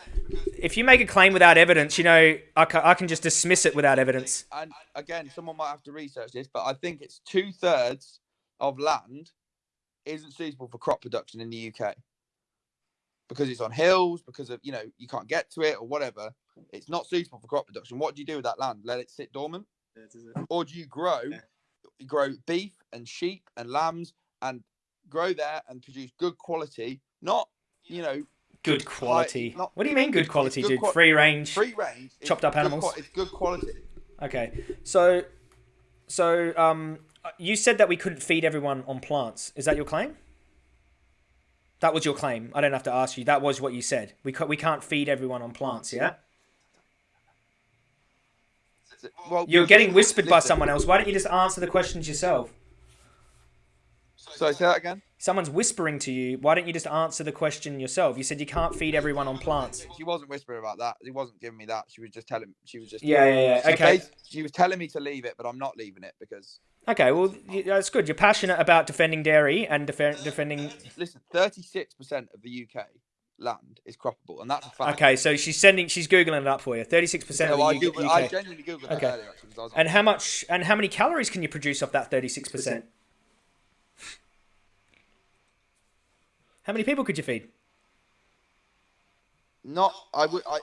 If you make a claim without evidence, you know I can, I can just dismiss it without evidence. and again someone might have to research this but i think it's two-thirds of land isn't suitable for crop production in the uk because it's on hills because of you know you can't get to it or whatever it's not suitable for crop production what do you do with that land let it sit dormant or do you grow Yeah. Grow beef and sheep and lambs and grow there and produce good quality not you know Good quality. not- What do you mean good quality, good dude? Free range. free range Chopped up animals. qua- it's good quality Okay. So, so um, you said that we couldn't feed everyone on plants. Is that your claim? That was your claim. I don't have to ask you. That was what you said. We ca- we can't feed everyone on plants. Yeah. Well You're getting whispered by someone else. Why don't you just answer the questions yourself? so say that again Someone's whispering to you. Why don't you just answer the question yourself? You said you can't feed everyone on plants. she wasn't whispering about that she wasn't giving me that she was just telling she was just Yeah, yeah, yeah. Okay. she was telling me to leave it but i'm not leaving it because Okay. Well, that's good. You're passionate about defending dairy and defe- defending. listen 36% of the uk land is croppable and that's a fact Okay. So she's sending. She's googling it up for you. Thirty-six percent No, of I, U- Googled, I genuinely googled that Okay. earlier actually, 'cause I was And how much? And how many calories can you produce off that thirty-six percent? How many people could you feed? not i would i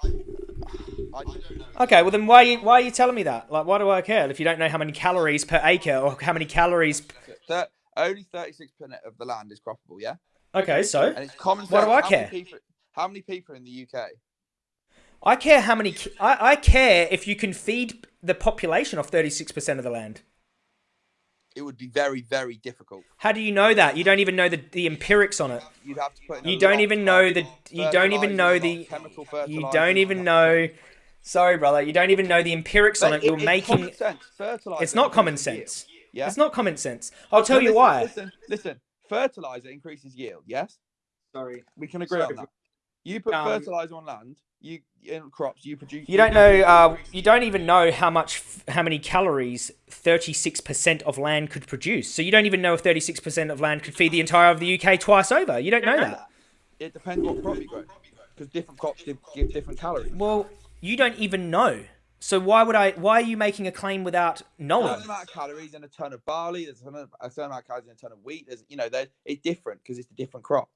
I don't know. Okay, well then why are you, why are you telling me that? Like, why do I care if you don't know how many calories per acre or how many calories? Thir- only 36% of the land is croppable, yeah? Okay, so And it's common. What do I care? People, how many people in the UK? I care how many. I, I care if you can feed the population off thirty-six percent of the land. It would be very, very difficult. How do you know that? You don't even know the, the empirics on it. You'd have to put. In You don't even know the. You don't even know the. chemical You fertiliser, don't even know. Sorry, brother. You don't even know the empirics on it. You're it's making. common sense. Fertilizer It's not common increases yield, sense. Yeah. It's not common sense. I'll tell No, you listen, why. Listen, listen. Fertilizer increases yield. Yes, Sorry. we can agree Sorry. on that. You put Um, fertilizer on land. You in crops. You produce. You don't know. Uh, you don't even know how much, how many calories thirty-six percent of land could produce. So you don't even know if thirty-six percent of land could feed the entire of the UK twice over. You don't know that. It depends what crop you grow, because different crops give, give different calories. Well, you don't even know. So why would I? Why are you making a claim without There's knowing? a certain amount of calories in a ton of barley. There's a certain amount of calories in a ton of wheat. There's, you know, it's different because it's a different crop.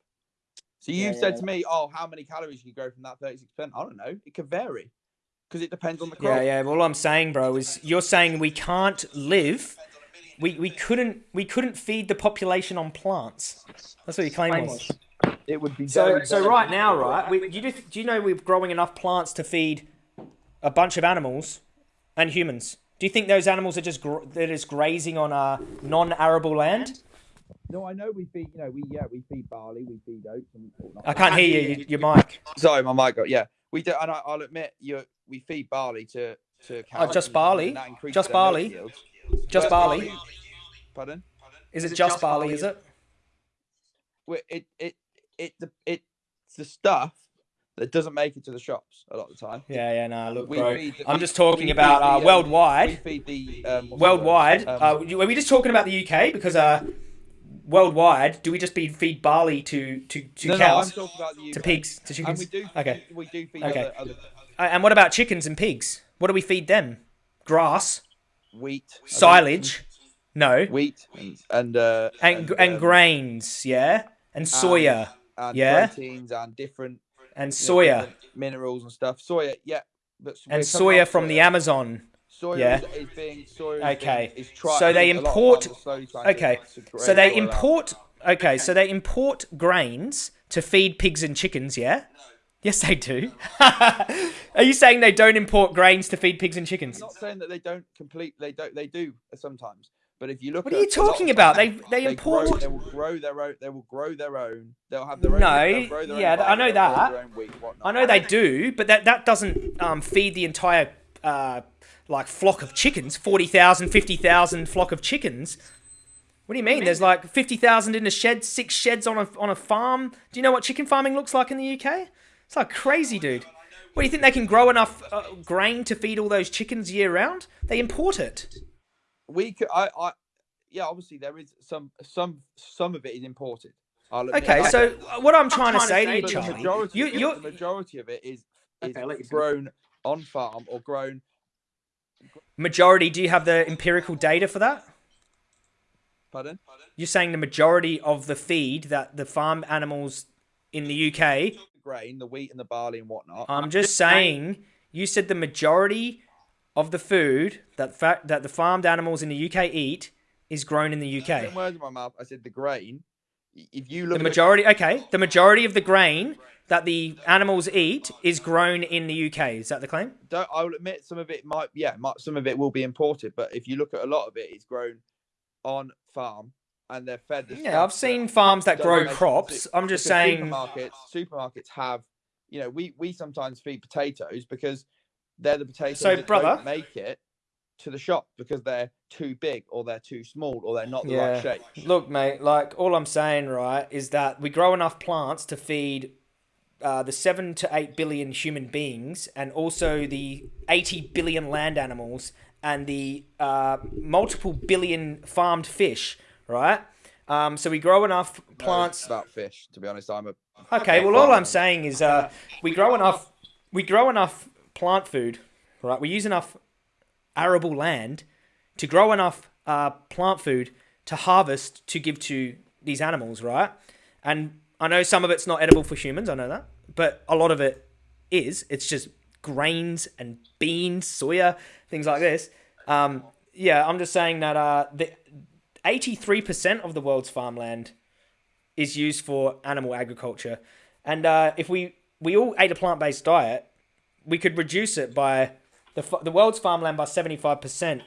So you Yeah, said yeah. to me, "Oh, how many calories can you grow from that 36 percent?" I don't know. It could vary because it depends on the crop. Yeah, yeah. All I'm saying, bro, is you're saying we can't live. We, we couldn't we couldn't feed the population on plants. That's what your claim was. It would be So very, so right now, right? We, you do, do you know we're growing enough plants to feed a bunch of animals and humans? Do you think those animals are just gr- they're just grazing on a non-arable land? No, I know we feed. You know, we yeah, we feed barley, we feed oats. And whatnot. I can't hear you. Your mic. Sorry, my mic got yeah. We do, and I, I'll admit, you we feed barley to to cows. Oh, just barley? and that increases Just barley? Just barley. Pardon? Is it just barley? Is it? Well, It it it the it's the stuff that doesn't make it to the shops a lot of the time. Yeah, yeah. No, look, We bro. feed the- I'm we- just talking we about feed the, uh, um, worldwide. We feed the um, what's the word? worldwide. Um, uh, you- are we just talking about the UK? Because uh, worldwide, do we just be, feed barley to to, to no, no, cows, the to pigs, to And chickens? we do. Okay. We do feed Okay. other, other Uh, and what about chickens and pigs? What do we feed them? Grass, wheat, silage, no, wheat, and and uh, and and um, grains, yeah, and soya and yeah. proteins and different and soya minerals and stuff. Soya, yeah, but and soya from the. Amazon. Yeah. is, being. Okay. Is being, is try, So they a lot of import- farmers are slowly trying to- Okay, so they import. Okay, so they import grains to feed pigs and chickens. Yeah. Yes, they do. Are you saying they don't import grains to feed pigs and chickens? I'm not saying that they don't complete. They don't. They do sometimes. But if you look, What are you talking about? They- they grow- import- they will grow their own. They will grow their own. They'll have their own. No, grow their own yeah, I know that. wheat. I know they do, but that that doesn't um, feed the entire uh, like flock of chickens. 40,000, 50,000 flock of chickens. What do you mean? There's like fifty thousand in a shed, six sheds on a on a farm. Do you know what chicken farming looks like in the UK? It's like crazy, dude. What do you think they can grow enough uh, grain to feed all those chickens year round? They import it. we could. I. I. Yeah, obviously there is some. Some. Some of it is imported. Okay, so uh, what I'm trying to say to you, But the Charlie, majority, you of it- the majority of it is is Okay, I'll let you finish. grown on farm or grown. Majority. Do you have the empirical data for that? Pardon? You're saying the majority of the feed that the farm animals in the UK. The grain, the wheat, and the barley and whatnot. I'm just saying. You said the majority of the food that fa- that the farmed animals in the UK eat is grown in the UK. words in my mouth. I said the grain. If you look The majority, okay, the majority of the grain that the animals eat is grown in the UK. Is that the claim? don't, I will admit some of it might, yeah, might, some of it will be imported, but if you look at a lot of it, it's grown on farm and they're fed. The Yeah, I've seen farms that grow crops. I'm just saying. supermarkets. Supermarkets have, you know, we we sometimes feed potatoes because they're the potatoes So, that brother- don't make it to the shop because they're too big or they're too small or they're not the Yeah. right shape. Look, mate, like all I'm saying, right, is that we grow enough plants to feed uh, the seven to eight billion human beings and also the 80 billion land animals and the uh, multiple billion farmed fish, right? Um, so we grow enough No, plants. about fish. To be honest, I'm a Okay, well, all I'm saying is uh, we grow enough. We grow enough plant food, right? We use enough arable land to grow enough uh, plant food to harvest to give to these animals, right? And I know some of it's not edible for humans. I know that, but a lot of it is. It's just grains and beans, soya, things like this. Um, yeah, I'm just saying that uh, the 83% of the world's farmland is used for animal agriculture. And uh, if we, we all ate a plant based diet, we could reduce it by the, the world's farmland by 75%.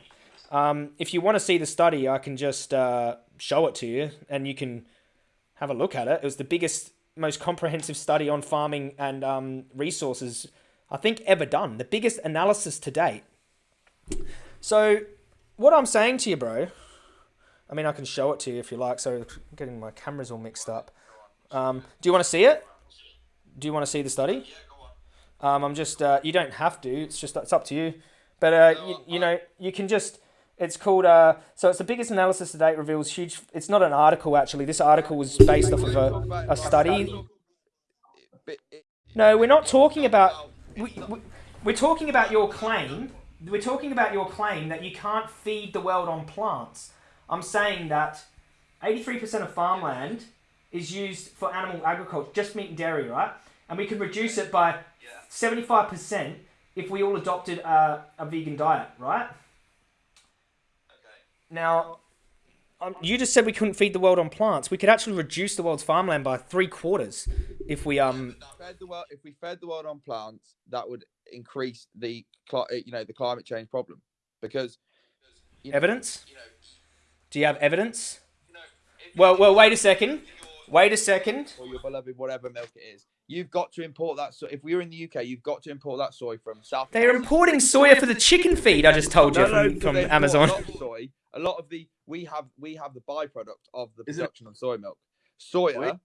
Um, if you want to see the study, I can just uh, show it to you and you can have a look at it. It was the biggest, most comprehensive study on farming and um, resources I think ever done. The biggest analysis to date. So, what I'm saying to you, bro, I mean, I can show it to you if you like. So, I'm getting my cameras all mixed up. Um, do you want to see it? Do you want to see the study? Um, I'm just. Uh, you don't have to. It's just. It's up to you. But uh, you, you know, you can just. It's called. Uh, so it's the biggest analysis to date reveals huge. It's not an article actually. This article was based off of a, a study. No, we're not talking about. We, we, we're talking about your claim. We're talking about your claim that you can't feed the world on plants. I'm saying that 83% of farmland is used for animal agriculture, just meat and dairy, right? And we could reduce it by 75% if we all adopted a, a vegan diet, right? Now, um, you just said we couldn't feed the world on plants. We could actually reduce the world's farmland by three quarters if we um fed the world, if we fed the world on plants, that would increase the uh, you know the climate change problem because you know, Evidence? Do you have evidence? Well, well, wait a second. Wait a second. or your beloved whatever milk it is. You've got to import that. So if we were in the UK, you've got to import that soy from South. They're America. importing soya for the chicken feed. I just told you No, no, from, but from Amazon. Soy. A lot of the we have we have the byproduct of the production of soy milk. Soya,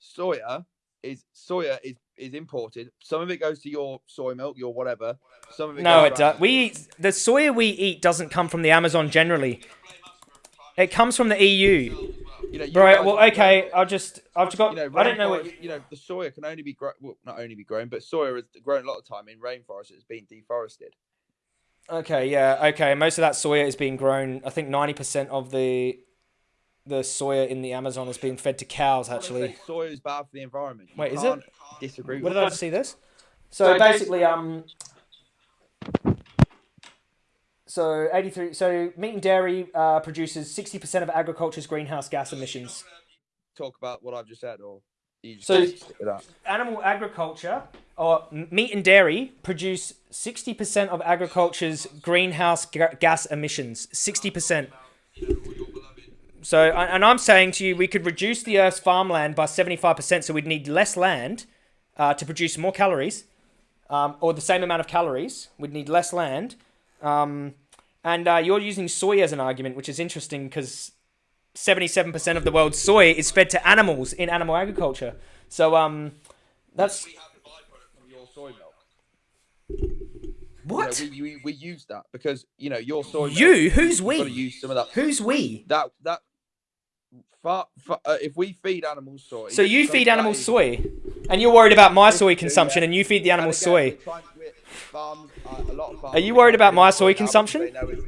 soya is soya is is imported. Some of it goes to your soy milk, your whatever. Some of it No, goes it to does. We eat, the soya we eat doesn't come from the Amazon generally. It comes from the EU. You know, you Right. Well, okay. I'll just. I've got. You know, I don't know what. You know, the soya can only be grown. Well, not only be grown, but soya is grown a lot of time in rainforest. It's been deforested. Okay. Yeah. Okay. Most of that soya is being grown. I think ninety percent of the the soya in the Amazon is being fed to cows. Actually. soya is bad for the environment. You Wait, is it? can't Disagree. What with did I that. just see this? So basically, um, so eighty three. So meat and dairy uh, produces sixty percent of agriculture's greenhouse gas emissions. talk about what I've just said, or you just So-? Animal agriculture or meat and dairy produce sixty percent of agriculture's greenhouse ga- gas emissions. Sixty percent. So, and and I'm saying to you, we could reduce the Earth's farmland by 75%, so we'd need less land uh, to produce more calories, um, or the same amount of calories. We'd need less land. Um, and uh, you're using soy as an argument, which is interesting because 77% of the world's soy is fed to animals in animal agriculture. So, um, that's. We have from your soy milk. What? You know, we, we, we use that because you know your soy. milk, You? Who's you've got to we? use some of that. Who's we? That that. Far, far, uh, if we feed animals soy, So you feed animals is- soy, and you're worried about my soy Yeah. consumption, and you feed the animals again, soy. farms, uh, a lot of farms Are you worried about my soy consumption? They know, it,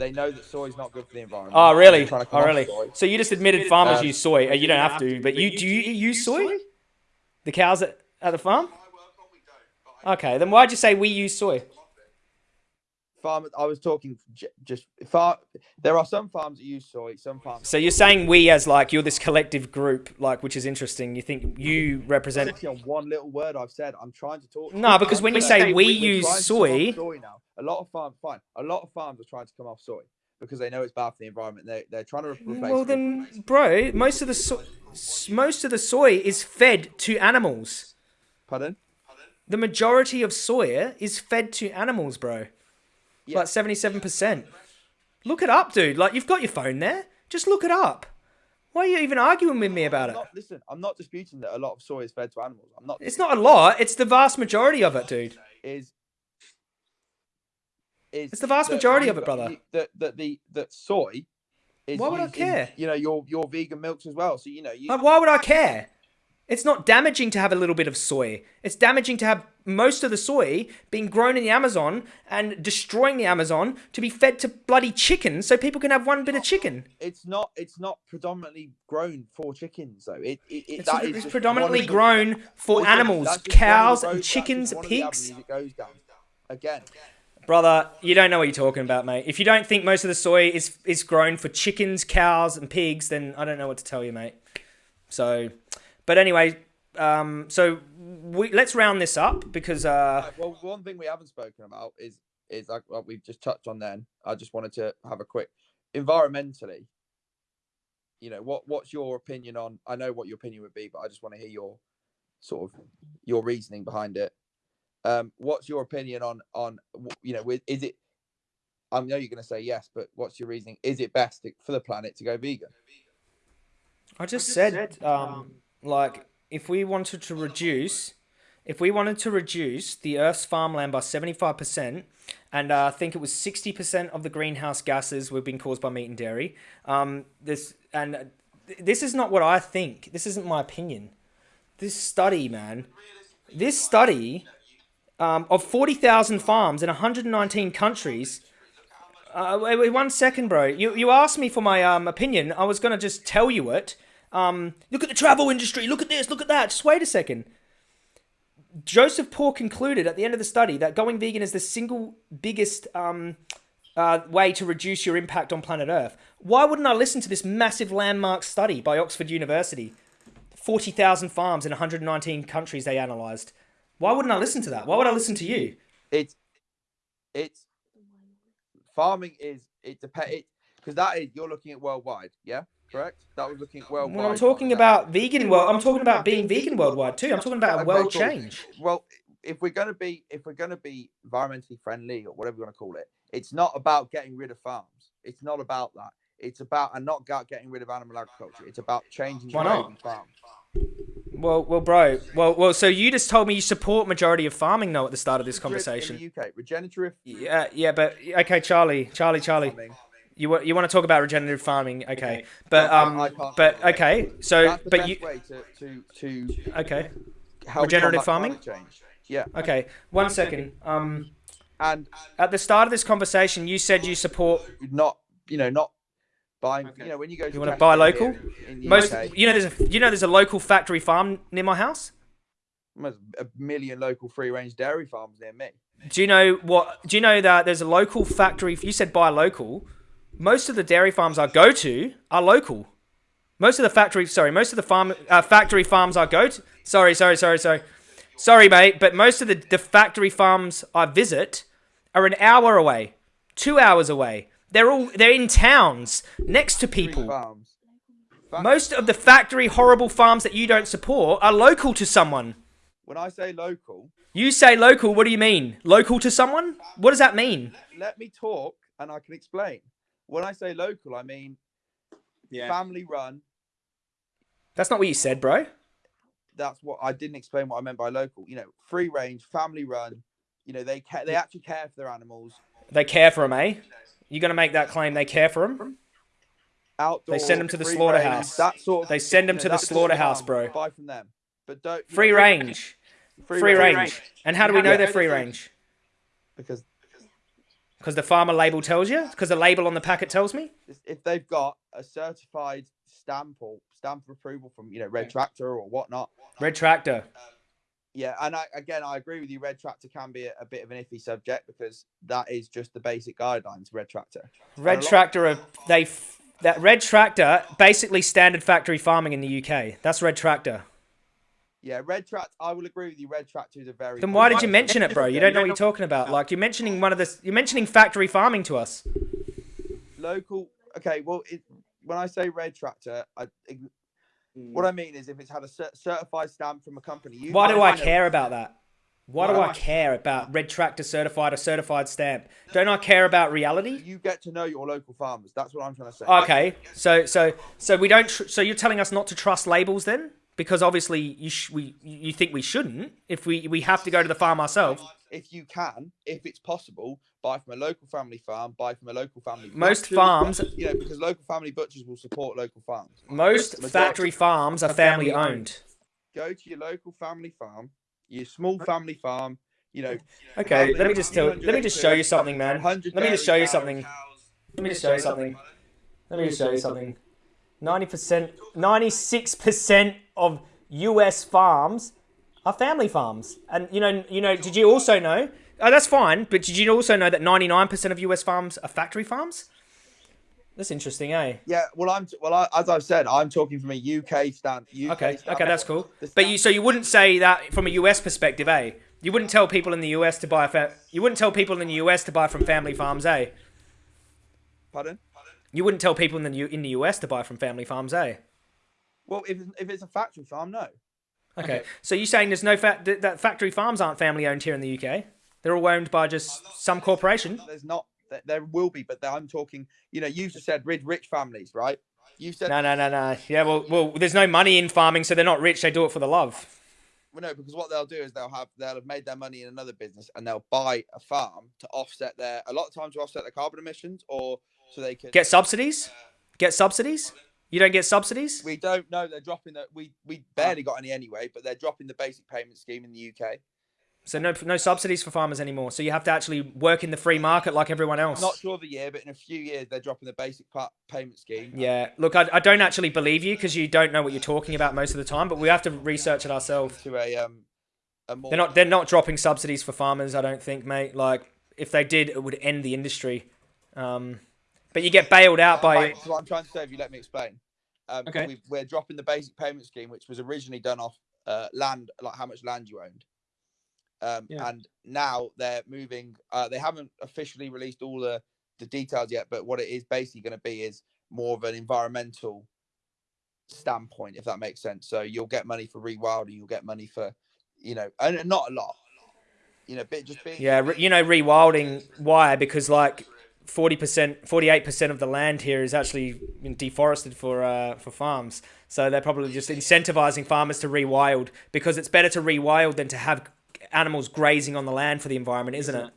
they know that soy is not good for the environment. Oh, really? They're trying to come Oh, really? So you just admitted farmers Um, use soy. Uh, You don't have to, but you do you use soy? The cows at, at the farm? Okay, then why'd you say we use soy? Farmers, I was talking j- just far. There are some farms that use soy. Some farms. So you're saying we as like you're this collective group, like which is interesting. You think you represent? On one little word I've said. I'm trying to talk. No, because when you I'm say we we're use trying to come soy- soy now. A lot of farms, fine. A lot of farms are trying to come off soy because they know it's bad for the environment. They they're trying to re- replace. Well then, bro, most of the so- s- most of the soy is fed to animals. pardon. The majority of soya is fed to animals, bro. Yeah. Like seventy-seven percent. Look it up, dude. Like you've got your phone there. Just look it up. Why are you even arguing with me about I'm it? not, listen, I'm not disputing that a lot of soy is fed to animals. I'm not. It's not a lot. It's the vast majority of it, dude. Is is It's the vast that majority of it, brother. That that the that soy. Is Why would I used in, care? you know your your vegan milks as well. So you know you. Like, why would I care? It's not damaging to have a little bit of soy. It's damaging to have most of the soy being grown in the Amazon and destroying the Amazon to be fed to bloody chickens so people can have one bit of chicken. it's not it's not predominantly grown for chickens though. It, it, it It's, it's predominantly of the- grown for animals, that's just one of the cows, and chickens, one of the pigs. avenues it goes down. Again, Brother, you don't know what you're talking about, mate. If you don't think most of the soy is is grown for chickens, cows, and pigs, then I don't know what to tell you, mate. So, but anyway, um, so we let's round this up because uh, Right, well, one thing we haven't spoken about is is like what we've just touched on. Then I just wanted to have a quick environmentally. You know what? What's your opinion on? I know what your opinion would be, but I just want to hear your sort of your reasoning behind it. Um, what's your opinion on on you know? With is it? I know you're going to say yes, but what's your reasoning? Is it best to, for the planet to go vegan? I just said, um, like, if we wanted to reduce, if we wanted to reduce the Earth's farmland by 75%, and uh, I think it was 60% of the greenhouse gases were being caused by meat and dairy, um, this, and uh, this is not what I think. This isn't my opinion. This study, man, this study um, of 40,000 farms in 119 countries. Uh, wait, wait, one second, bro. You, you asked me for my um, opinion. I was going to just tell you it. Um, look at the travel industry. Look at this. Look at that. Just wait a second. Joseph Poore concluded at the end of the study that going vegan is the single biggest um, uh, way to reduce your impact on planet Earth. Why wouldn't I listen to this massive landmark study by Oxford University? 40,000 farms in 119 countries they analysed. Why wouldn't I listen to that? Why would I listen to you? It's it's farming is it depends because that is you're looking at worldwide, yeah, correct? That was looking worldwide. When I'm talking about vegan world, I'm talking about being vegan worldwide too. I'm talking about a world change. well, if we're gonna be if we're gonna be environmentally friendly or whatever you want to call it, it's not about getting rid of farms. It's not about that. It's about and not getting rid of animal agriculture. It's about changing Why not? we farm. Well, well, bro. Well, well. So you just told me you support majority of farming though at the start of this conversation. in the UK, regenerative Yeah, yeah, but okay, Charlie, Charlie, Charlie. farming. You wa- you want to talk about regenerative farming? Okay, Okay. but I- um, I but okay. So, That's the but best you way to to to okay, help Regenerative farming? Yeah, okay. One second. Um, and at the start of this conversation, you said you support not you know not buying. You know when you go. to wanna buy local? In the most. UK, You know, there's a you know there's a local factory farm near my house. there's a million local free range dairy farms near me. Do you know what? Do you know that there's a local factory? You said buy local. Most of the dairy farms I go to are local. Most of the factory, sorry, most of the farm uh, factory farms I go to. Sorry, sorry, sorry, sorry, sorry, mate. But most of the, the factory farms I visit are an hour away, two hours away. They're all they're in towns next to people. farms. Fa- Most of the factory horrible farms that you don't support are local to someone. When I say local, You say local, what do you mean? Local to someone? What does that mean? let me talk and I can explain. When I say local, I mean family run. That's not what you said, bro. That's what I didn't explain what I meant by local. You know, free range, family run. You know, they ca- they actually care for their animals. They care for them, eh? You're gonna make that claim? They care for them? Outdoor. them to the slaughterhouse. range, That sort. Of, They send 'em you to the that sort of slaughterhouse, bro. Buy from them, but don't Free know, range. Free range. And how do we know Yeah. they're free range? because Because the farmer label tells you? Because the label on the packet tells me? if they've got a certified stamp or stamp of approval from you know Red Tractor or whatnot. Red Tractor. Yeah, and I, again, I agree with you. Red Tractor can be a, a bit of an iffy subject because that is just the basic guidelines. Red Tractor. Red Tractor are they f- that Red Tractor basically standard factory farming in the UK. That's Red Tractor. Yeah, Red Tractor. I will agree with you. Red Tractor is a very. Then why did you mention it, bro? You don't know what you're talking about. Like you're mentioning one of the you're mentioning factory farming to us. local. Okay, well, it, when I say Red Tractor, I, what I mean is if it's had a cer- certified stamp from a company. You Why do I care about that? Why do I care about Red Tractor certified or certified stamp? Don't I care about reality? You get to know your local farmers. That's what I'm trying to say. Okay, so so so we don't. Tr- so you're telling us not to trust labels then? Because obviously you sh- we you think we shouldn't if we we have to go to the farm ourselves. If you can, if it's possible, buy from a local family farm. Buy from a local family. Most butcher, farms- you know, because local family butchers will support local farms. Most factory farms are family owned. Go to your local family farm, your small family farm. You know, Okay, let me just tell. Let me just show you something, man. Let me just show you something. Let me just show you something. Let me just show you something. Ninety percent, ninety-six percent of U.S. farms are family farms, and you know, you know. Did you also know? Oh, that's fine. But did you also know that ninety-nine percent of U.S. farms are factory farms? That's interesting, eh? Yeah, well, I'm well, I, as I've said, I'm talking from a UK stand. UK Okay, stand- okay, that's cool. But you, so you wouldn't say that from a US perspective, eh? You wouldn't tell people in the US to buy. Fa- you wouldn't tell people in the US to buy from family farms, eh? Pardon? You wouldn't tell people in the U- in the US to buy from family farms, eh? Well, if if it's a factory farm, no. Okay. So you're saying there's no fa- th- that factory farms aren't family owned here in the UK? They're all owned by just some corporation. There's not. There, there will be, but I'm talking. You know, you just said rich, rich families, right? You said No, no, no, no. Yeah, well, well, there's no money in farming, so they're not rich. They do it for the love. Well, no, because what they'll do is they'll have they'll have made their money in another business and they'll buy a farm to offset their a lot of times to offset their carbon emissions or so they can Get subsidies? Get subsidies? You don't get subsidies? We don't know they're dropping the we we barely got any anyway, but they're dropping the basic payment scheme in the UK. So no no subsidies for farmers anymore. So you have to actually work in the free market like everyone else. Not sure of the year, but in a few years they're dropping the basic pa- payment scheme. Yeah, look, I, I don't actually believe you because you don't know what you're talking about most of the time. But we have to research it ourselves. to a um a more They're not they're not dropping subsidies for farmers. I don't think, mate. Like if they did, it would end the industry. Um, but you get bailed out by Right, so what I'm trying to say, if you let me explain, um, Okay. we've, we're dropping the basic payment scheme, which was originally done off uh, land, like how much land you owned. Um, Yeah. And now they're moving. Uh, they haven't officially released all the, the details yet, but what it is basically going to be is more of an environmental standpoint, if that makes sense. So you'll get money for rewilding, you'll get money for, you know, and not a lot, you know, but just being Yeah, you know, rewilding. Why? Because like forty percent, forty-eight percent of the land here is actually deforested for uh, for farms. So they're probably just incentivizing farmers to rewild because it's better to rewild than to have animals grazing on the land for the environment, isn't it?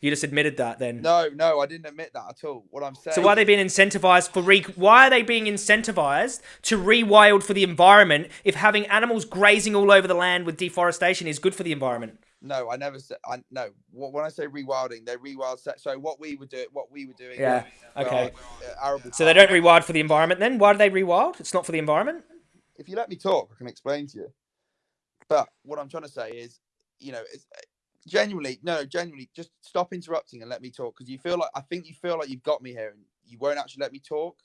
You just admitted that then. No, no, I didn't admit that at all. What I'm saying. So why are they being incentivized for re? Why are they being incentivized to rewild for the environment if having animals grazing all over the land with deforestation is good for the environment? No, I never said. I no. When I say rewilding, they rewild. Set, so what we would do, what we were doing. Yeah, okay. uh, So they don't rewild for the environment then? Why do they rewild? It's not for the environment? If you let me talk, I can explain to you. But what I'm trying to say is, you know, it's uh, genuinely no, genuinely, just stop interrupting and let me talk because you feel like I think you feel like you've got me here and you won't actually let me talk,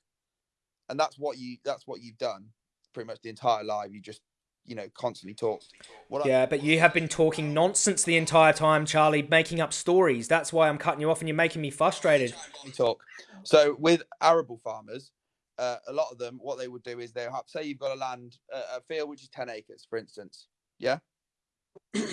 and that's what you that's what you've done pretty much the entire live. You just you know constantly talk. What I- Yeah, but you have been talking nonsense the entire time, Charlie, making up stories. That's why I'm cutting you off and you're making me frustrated. talk. So with arable farmers, uh, a lot of them, what they would do is they'll have, say you've got a land, uh, a field which is ten acres, for instance. Yeah. you,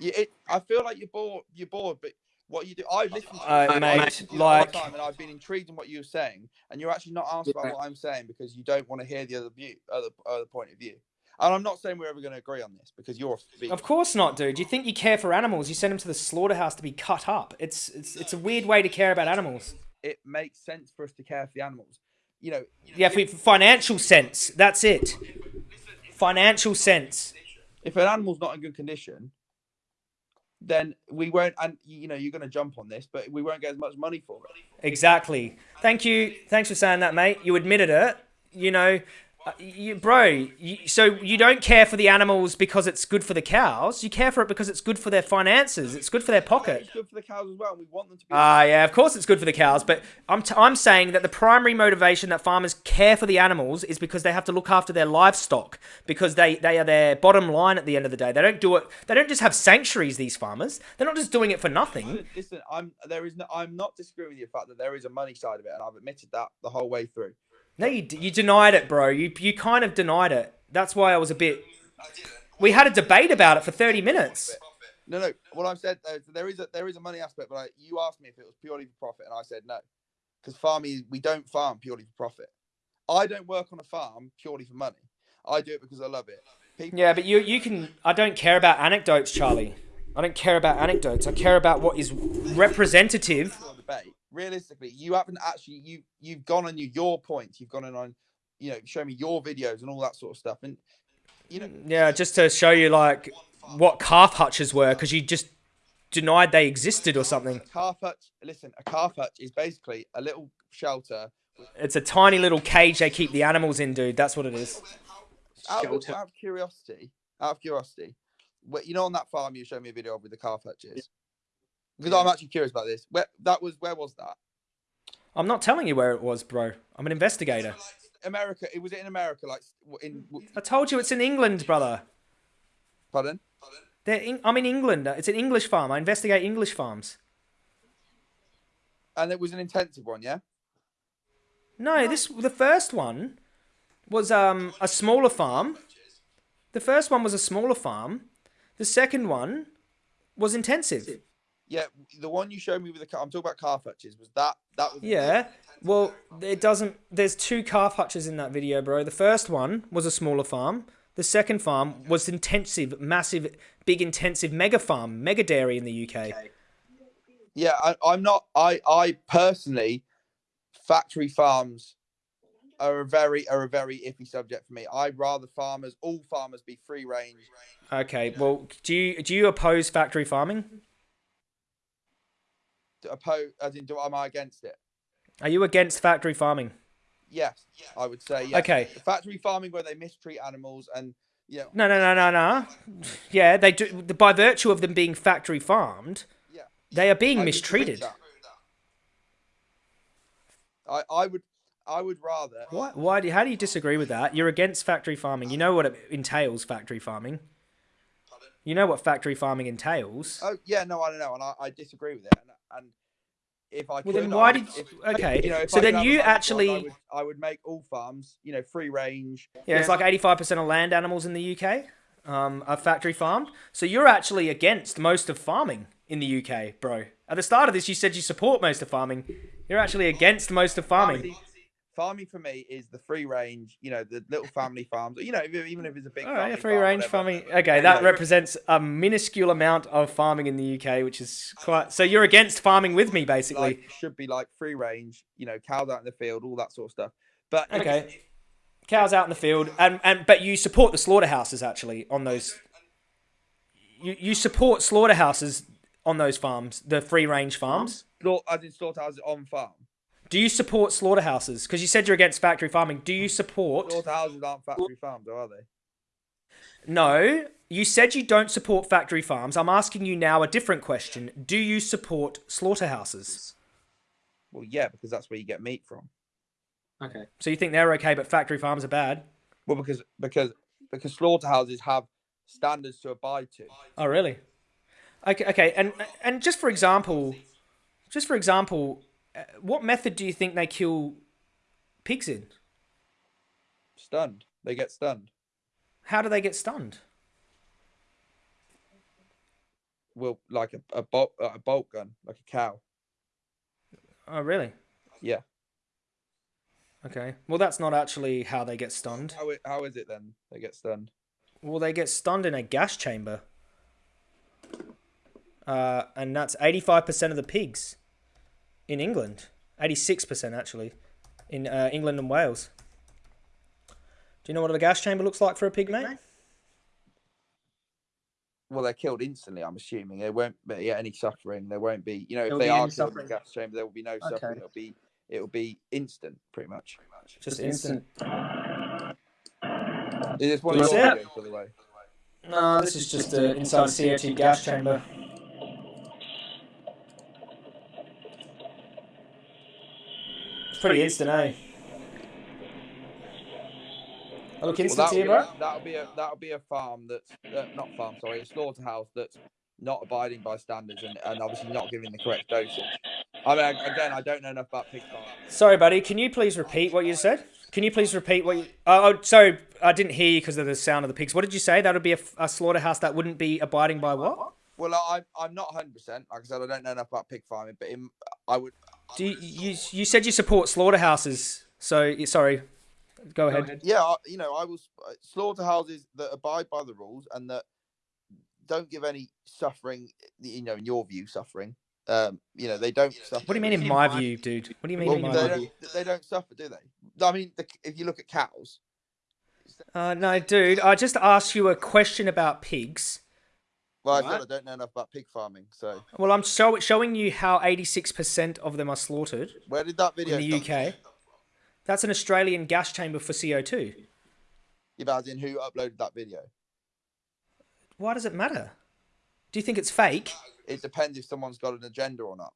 it, I feel like you're bored. You're bored, but what you do, I've listened to Uh, you mate, I've listened to you like- time, and I've been intrigued in what you're saying, and you're actually not asked about what I'm saying because you don't want to hear the other view, other other point of view. And I'm not saying we're ever going to agree on this because you're a vegan. Of course not, dude. You think you care for animals? You send them to the slaughterhouse to be cut up. It's it's it's a weird way to care about animals. It makes sense for us to care for the animals. You know, Yeah, for for financial sense. That's it. Financial sense. if an animal's not in good condition, then we won't. And you know, you're going to jump on this, but we won't get as much money for it. Exactly. Thank you. Thanks for saying that, mate. You admitted it. You know, uh, you, bro. You, so you don't care for the animals because it's good for the cows. You care for it because it's good for their finances. It's good for their pocket. It's good for the cows as well, and we want them to be. Ah, yeah, of course it's good for the cows, but I'm, t- I'm saying that the primary motivation that farmers care for the animals is because they have to look after their livestock because they, they are their bottom line at the end of the day. They don't do it. They don't just have sanctuaries. These farmers, they're not just doing it for nothing. Listen, listen, I'm there is no, I'm not disagreeing with the fact that there is a money side of it, and I've admitted that the whole way through. No, you, d- you denied it, bro. You you kind of denied it. That's why I was a bit. We had a debate about it for thirty minutes. No, no. What I've said though, there is a there is a money aspect, but I, you asked me if it was purely for profit, and I said no, because farming we don't farm purely for profit. I don't work on a farm purely for money. I do it because I love it. People, Yeah, but you you can. I don't care about anecdotes, Charlie. I don't care about anecdotes. I care about what is representative. debate. Realistically, you haven't actually you you've gone on your, your points. You've gone on on you know show me your videos and all that sort of stuff, and you know mm, Yeah, just to show you like what calf hutches were, because you just denied they existed or something. calf hutch. Listen, a calf hutch is basically a little shelter. It's a tiny little cage they keep the animals in, dude. That's what it is. Out of, out of curiosity, out of curiosity, wh- you know on that farm you showed me a video of with the calf hutches. Because I'm actually curious about this. Where that was? Where was that? I'm not telling you where it was, bro. I'm an investigator. America. It was it in America, like in. I told you it's in England, brother. Pardon? They're in, I'm in England. It's an English farm. I investigate English farms. And it was an intensive one, yeah. No, this the first one was um a smaller farm. The first one was a smaller farm. The second one was intensive. Yeah, the one you showed me with the. ca- I'm talking about calf hutches. Was that that was? Yeah. Well, it doesn't. There's two calf hutches in that video, bro. The first one was a smaller farm. The second farm was intensive, massive, big, intensive mega farm, mega dairy in the UK. Yeah, I, I'm not. I I personally, factory farms are a very are a very iffy subject for me. I'd rather farmers, all farmers, be free range. Okay, well, do you do you oppose factory farming? Oppose, as in, do am I against it? Are you against factory farming? Yes, I would say. Yes. Okay. Factory farming where they mistreat animals and know, No, no, no, no, no. Yeah, they do. By virtue of them being factory farmed, yeah. they are being I mistreated. I I would I would rather. Why? Why? Do, how do you disagree with that? You're against factory farming. You know what it entails, factory farming. You know what factory farming entails. Oh yeah, no, I don't know, and I, I disagree with it. And, if I Well, could, then why would- did- if- okay, you know, so I then you a farm, actually- I would, I would make all farms, you know, free range. Yeah, it's like 85% of land animals in the UK um, are factory farmed. So you're actually against most of farming in the UK, bro. At the start of this, you said you support most of farming. You're actually against most of farming. Farming, for me is the free range, you know, the little family farms. You know, even if it's a big. All right, free farm, range whatever. farming. Okay, that represents a minuscule amount of farming in the UK, which is quite. So you're against farming with me, basically. Like should be like free range, you know, cows out in the field, all that sort of stuff. But Okay. Cows out in the field, and, and but you support the slaughterhouses actually on those. You you support slaughterhouses on those farms, the free range farms. As in slaughterhouses on farm. Do you support slaughterhouses? Because you said you're against factory farming. Do you support? Slaughterhouses aren't factory farms, though, are they? No, you said you don't support factory farms. I'm asking you now a different question. Do you support slaughterhouses? Well, yeah, because that's where you get meat from. Okay. So you think they're okay, but factory farms are bad? Well, because because because slaughterhouses have standards to abide to. Oh, really? Okay, okay, and and just for example, just for example, what method do you think they kill pigs in? Stunned, they get stunned. How do they get stunned? Well, like a a bolt a bolt gun, like a cow. Oh, really? Yeah. Okay. Well, that's not actually how they get stunned. How how is it then? They get stunned. Well, they get stunned in a gas chamber. Uh, and that's 85% of the pigs in England. 86% actually in uh, England and Wales. Do you know what a gas chamber looks like for a pig, mate? Well, they're killed instantly. I'm assuming there won't be any suffering. There won't be, you know, if There they won't be are any killed in suffering. the gas chamber, there will be no suffering. It'll be it'll be instant, pretty much. Just instant. Is this one of That's your it. videos, by the way? No, this is just a inside CO2 gas chamber. Pretty instant, eh? I look instant that'll be, bro. that'll be a that'll be a farm that's uh, not farm, sorry, a slaughterhouse that's not abiding by standards and, and obviously not giving the correct dosage. I mean, again, I don't know enough about pig farming. Sorry, buddy. Can you please repeat what you said? Can you please repeat what you? Oh, oh sorry, I didn't hear you because of the sound of the pigs. What did you say? That would be a, a slaughterhouse that wouldn't be abiding by what? Well, I, I'm not 100. percent Like I said, I don't know enough about pig farming, but in, I would. Do you, you? You said you support slaughterhouses. So sorry. Go ahead. Yeah, you know, I will slaughterhouses that abide by the rules and that don't give any suffering. You know, in your view, suffering. Um, you know, they don't suffer. What do you mean in my view, dude? What do you mean Well, in my they view? don't. They don't suffer, do they? I mean, the, if you look at cows, Uh, no, dude. I just asked you a question about pigs. Well, I Right. I don't know enough about pig farming. So, Well, I'm show, showing you how 86% of them are slaughtered where did that video in the come UK. That's an Australian gas chamber for CO2. Yeah, but as in who uploaded that video? Why does it matter? Do you think it's fake? It depends if someone's got an agenda or not.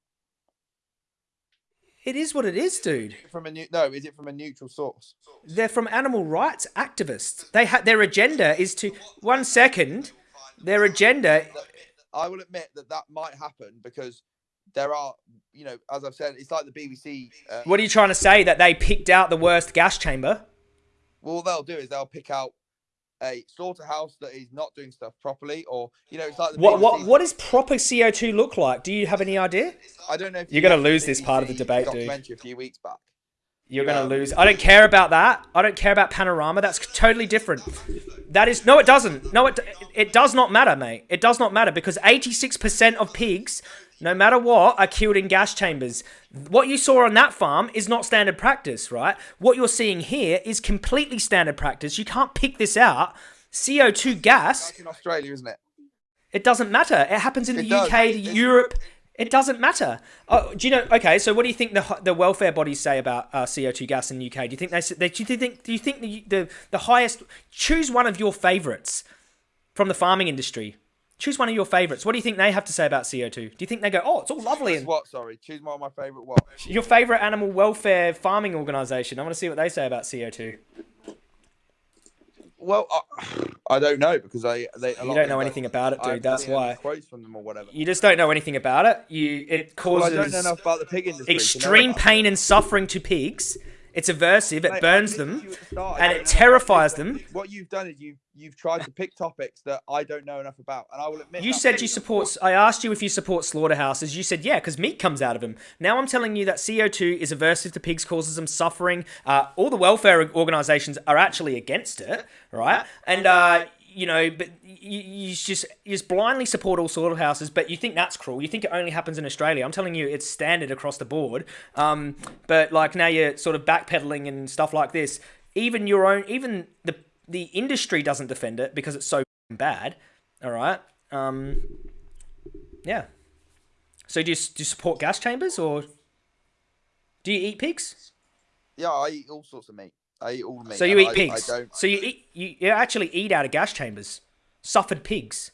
It is what it is, dude. From a new, no, is it from a neutral source? They're from animal rights activists. They ha- their agenda is to one second. Their agenda. I will admit that that might happen because there are, you know, as I've said, it's like the BBC. Uh, What are you trying to say? That they picked out the worst gas chamber? well, they'll do is they'll pick out a slaughterhouse that is not doing stuff properly, or you know, it's like the What BBC what what does proper CO2 look like? Do you have any idea? I don't know if You're you gonna lose this part of the debate, dude. a few weeks back. You're gonna lose. I don't care about that. I don't care about panorama. That's totally different. That is no, it doesn't. No, it it does not matter, mate. It does not matter because 86% of pigs, no matter what, are killed in gas chambers. What you saw on that farm is not standard practice, right? What you're seeing here is completely standard practice. You can't pick this out. CO2 gas That's in Australia, isn't it? it doesn't matter. It happens in It the does. UK, It's- Europe. It doesn't matter. Oh, do you know? Okay, so what do you think the the welfare bodies say about uh, CO two gas in the UK? Do you think they, s- they do you think do you think the, the the highest? Choose one of your favourites from the farming industry. Choose one of your favourites. What do you think they have to say about CO two? Do you think they go, oh, it's all lovely Choose and what? Sorry, choose one of my favourite what? your favourite animal welfare farming organisation? I want to see what they say about CO two. Well, I, I don't know because I they. You don't know anything about it, I dude. That's seen any why. quotes from them or whatever. You just don't know anything about it. You it Well, I causes don't know enough about the pig industry. extreme pain and suffering to pigs. It's aversive. It Mate, burns them, to you at the start. I and it terrifies them. What you've done is you've you've tried to pick topics that I don't know enough about, and I will admit. You said you support. I asked you if you support slaughterhouses. You said yeah, because meat comes out of them. Now I'm telling you that CO2 is aversive to pigs, causes them suffering. Uh, all the welfare organisations are actually against it, right? And uh, you know, but you, you just you just blindly support all slaughterhouses, but you think that's cruel. You think it only happens in Australia. I'm telling you, it's standard across the board. Um, but like now you're sort of backpedaling and stuff like this. Even your own, even the the industry doesn't defend it because it's so bad. All right. Um, yeah. So do you, do you support gas chambers or do you eat pigs? Yeah, I eat all sorts of meat. I eat all the meat. So you eat I, pigs. I don't. So you eat you, you actually eat out of gas chambers. Suffered pigs.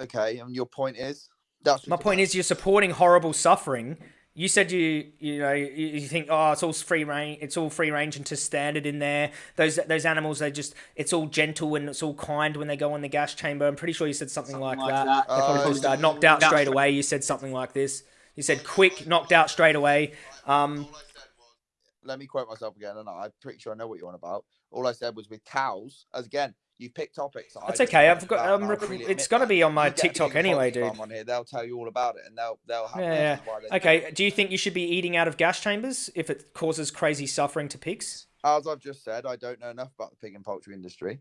Okay, and your point is that's My point is you're supporting horrible suffering. You said you you know you, you think oh it's all free range it's all free range and to standard in there. Those those animals they just it's all gentle and it's all kind when they go in the gas chamber. I'm pretty sure you said something, like, that. They probably Uh, uh, knocked out straight away. You said something like this. You said quick, knocked out straight away. Um, let me quote myself again, and I'm pretty sure I know what you're on about. All I said was with cows, as again, you pick topics. that That's okay. I've got. rec- freely it's going to be on my You get a TikTok anyway, dude. On here, they'll tell you all about it, and they'll they'll have Yeah, yeah. reasons why they- Okay. Do you think you should be eating out of gas chambers if it causes crazy suffering to pigs? As I've just said, I don't know enough about the pig and poultry industry.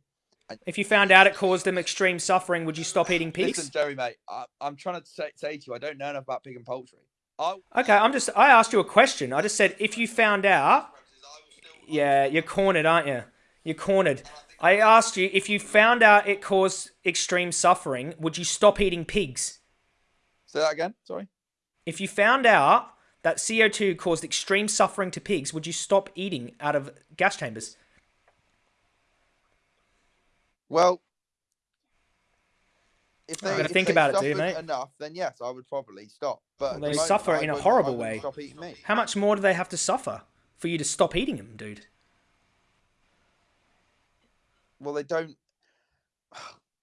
If you found out it caused them extreme suffering, would you stop eating pigs? Listen, Jerry, mate, I, I'm trying to say, say to you, I don't know enough about pig and poultry. I, Okay, I'm just. I asked you a question. I just said if you found out. Yeah, you're cornered, aren't you? You're cornered. I asked you if you found out it caused extreme suffering, would you stop eating pigs? say that again. Sorry. If you found out that CO2 caused extreme suffering to pigs, would you stop eating out of gas chambers? Well, if they, gotta if think about it, dude, mate. enough, then yes, I would probably stop. But Well, the they moment, suffer I in a wouldn't- I horrible wouldn't way. Stop eating meat. How much more do they have to suffer for you to stop eating them, dude? Well, they don't.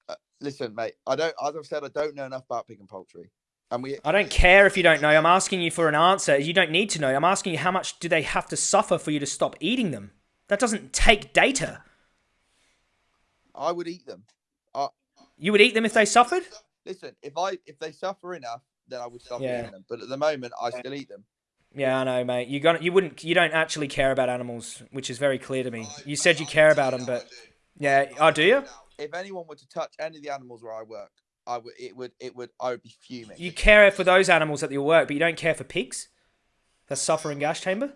Uh, Listen, mate. I don't. As I've said, I don't know enough about pig and poultry, and we. I don't care if you don't know. I'm asking you for an answer. You don't need to know. I'm asking you how much do they have to suffer for you to stop eating them? That doesn't take data. I would eat them. You would eat them if they suffered? Listen, if I if they suffer enough, then I would stop Yeah. eating them. But at the moment, I still eat them. Yeah, I know, mate. You got you wouldn't you don't actually care about animals, which is very clear to me. You said you care about them, but yeah, oh, do you? If anyone were to touch any of the animals where I work, I would. It would. It would. I would be fuming. You care for those animals at your work, but you don't care for pigs that suffer in gas chamber.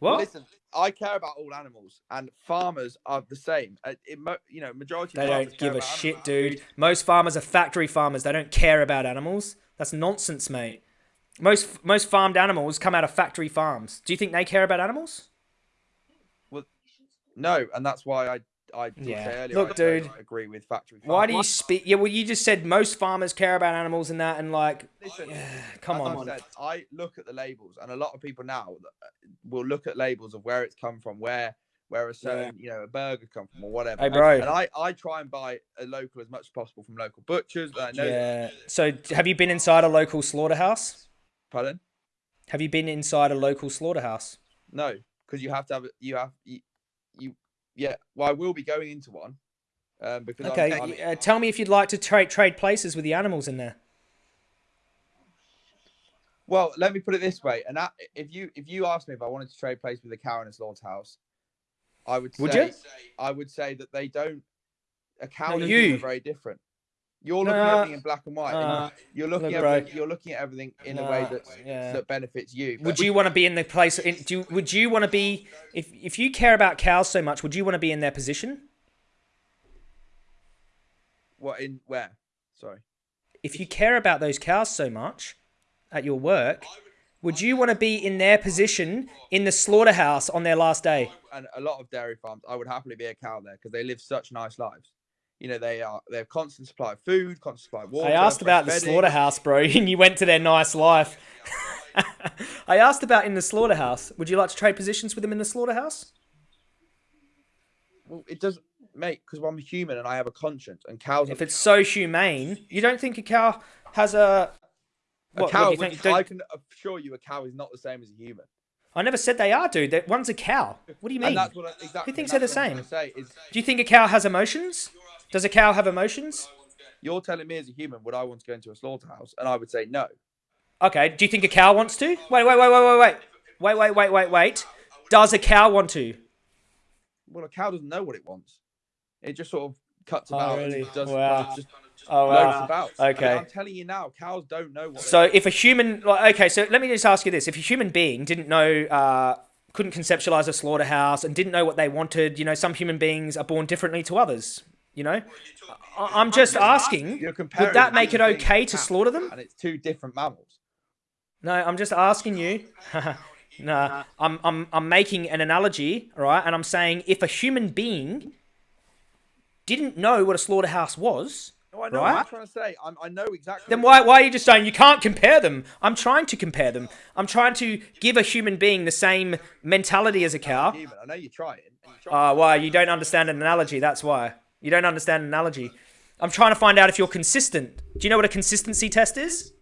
Well, What? listen, I care about all animals, and farmers are the same. Uh, it you know, majority. They of farmers don't give a shit, animals. dude. Most farmers are factory farmers. They don't care about animals. That's nonsense, mate. Most most farmed animals come out of factory farms. Do you think they care about animals? No, and that's why I I did Yeah. earlier. Look, I don't dude. agree with factory. Why do you speak? Yeah, well, you just said most farmers care about animals and that, and like, Listen, come on. Said, I look at the labels, and a lot of people now uh, will look at labels of where it's come from, where where a certain you know a burger come from or whatever. Hey, bro. And I I try and buy a local as much as possible from local butchers. but I know. Yeah. So, have you been inside a local slaughterhouse? Pardon? Have you been inside a local slaughterhouse? No, because you have to have you have you yeah. Well, I will be going into one. Um, because I'm- Okay. I'm, uh, tell me if you'd like to trade trade places with the animals in there. Well, let me put it this way, and that, if you if you asked me if I wanted to trade place with a cow in a slaughterhouse, I would say Would you? I would say that they don't. A cow No, you. are very different. You're looking at everything in black and white. and you're looking at you're looking at everything in a way Nah, that's, yeah. that benefits you. Would you want to be in the place? In, do you, would you want to be if if you care about cows so much? Would you want to be in their position? what in where? Sorry. If you care about those cows so much at your work, would you want to be in their position in the slaughterhouse on their last day? and a lot of dairy farms, I would happily be a cow there because they live such nice lives. You know, they are they have constant supply of food, constant supply of water. I asked about the slaughterhouse, bro, and you went to their nice life. I asked about in the slaughterhouse. Would you like to trade positions with them in the slaughterhouse? Well, it doesn't, mate, because I'm human and I have a conscience, and cows. If it's so humane, you don't think a cow has a a cow, what do you think? I can assure you, a cow is not the same as a human. I never said they are, dude. That one's a cow. What do you mean? What I, exactly. Who thinks they're the same? Is, Do you think a cow has emotions? Does a cow have emotions? You're telling me as a human, would I want to go into a slaughterhouse? And I would say no. Okay. Do you think a cow wants to? Wait, wait, wait, wait, wait, wait. Wait, wait, wait, wait, wait. Does a cow want to? Well, a cow doesn't know what it wants. It just sort of cuts oh, about oh, really? and does wow. just, oh, wow. about. Okay. I am telling you now, cows don't know what So if a human like, okay, so let me just ask you this. If a human being didn't know uh, couldn't conceptualize a slaughterhouse and didn't know what they wanted, you know, some human beings are born differently to others. You know, I- I'm just asking: Would that make it okay to to a cow, slaughter them? And it's two different mammals. No, I'm just asking you. no, I'm I'm I'm making an analogy, right? And I'm saying if a human being didn't know what a slaughterhouse was, No, I know Right? what I'm trying to say. I'm, I know exactly. then why why are you just saying you can't compare them? I'm trying to compare them. I'm trying to give a human being the same mentality as a cow. human. I know you're trying. and you're. Uh, why you don't understand an analogy? That's why you don't understand analogy. I'm trying to find out if you're consistent. Do you know what a consistency test is?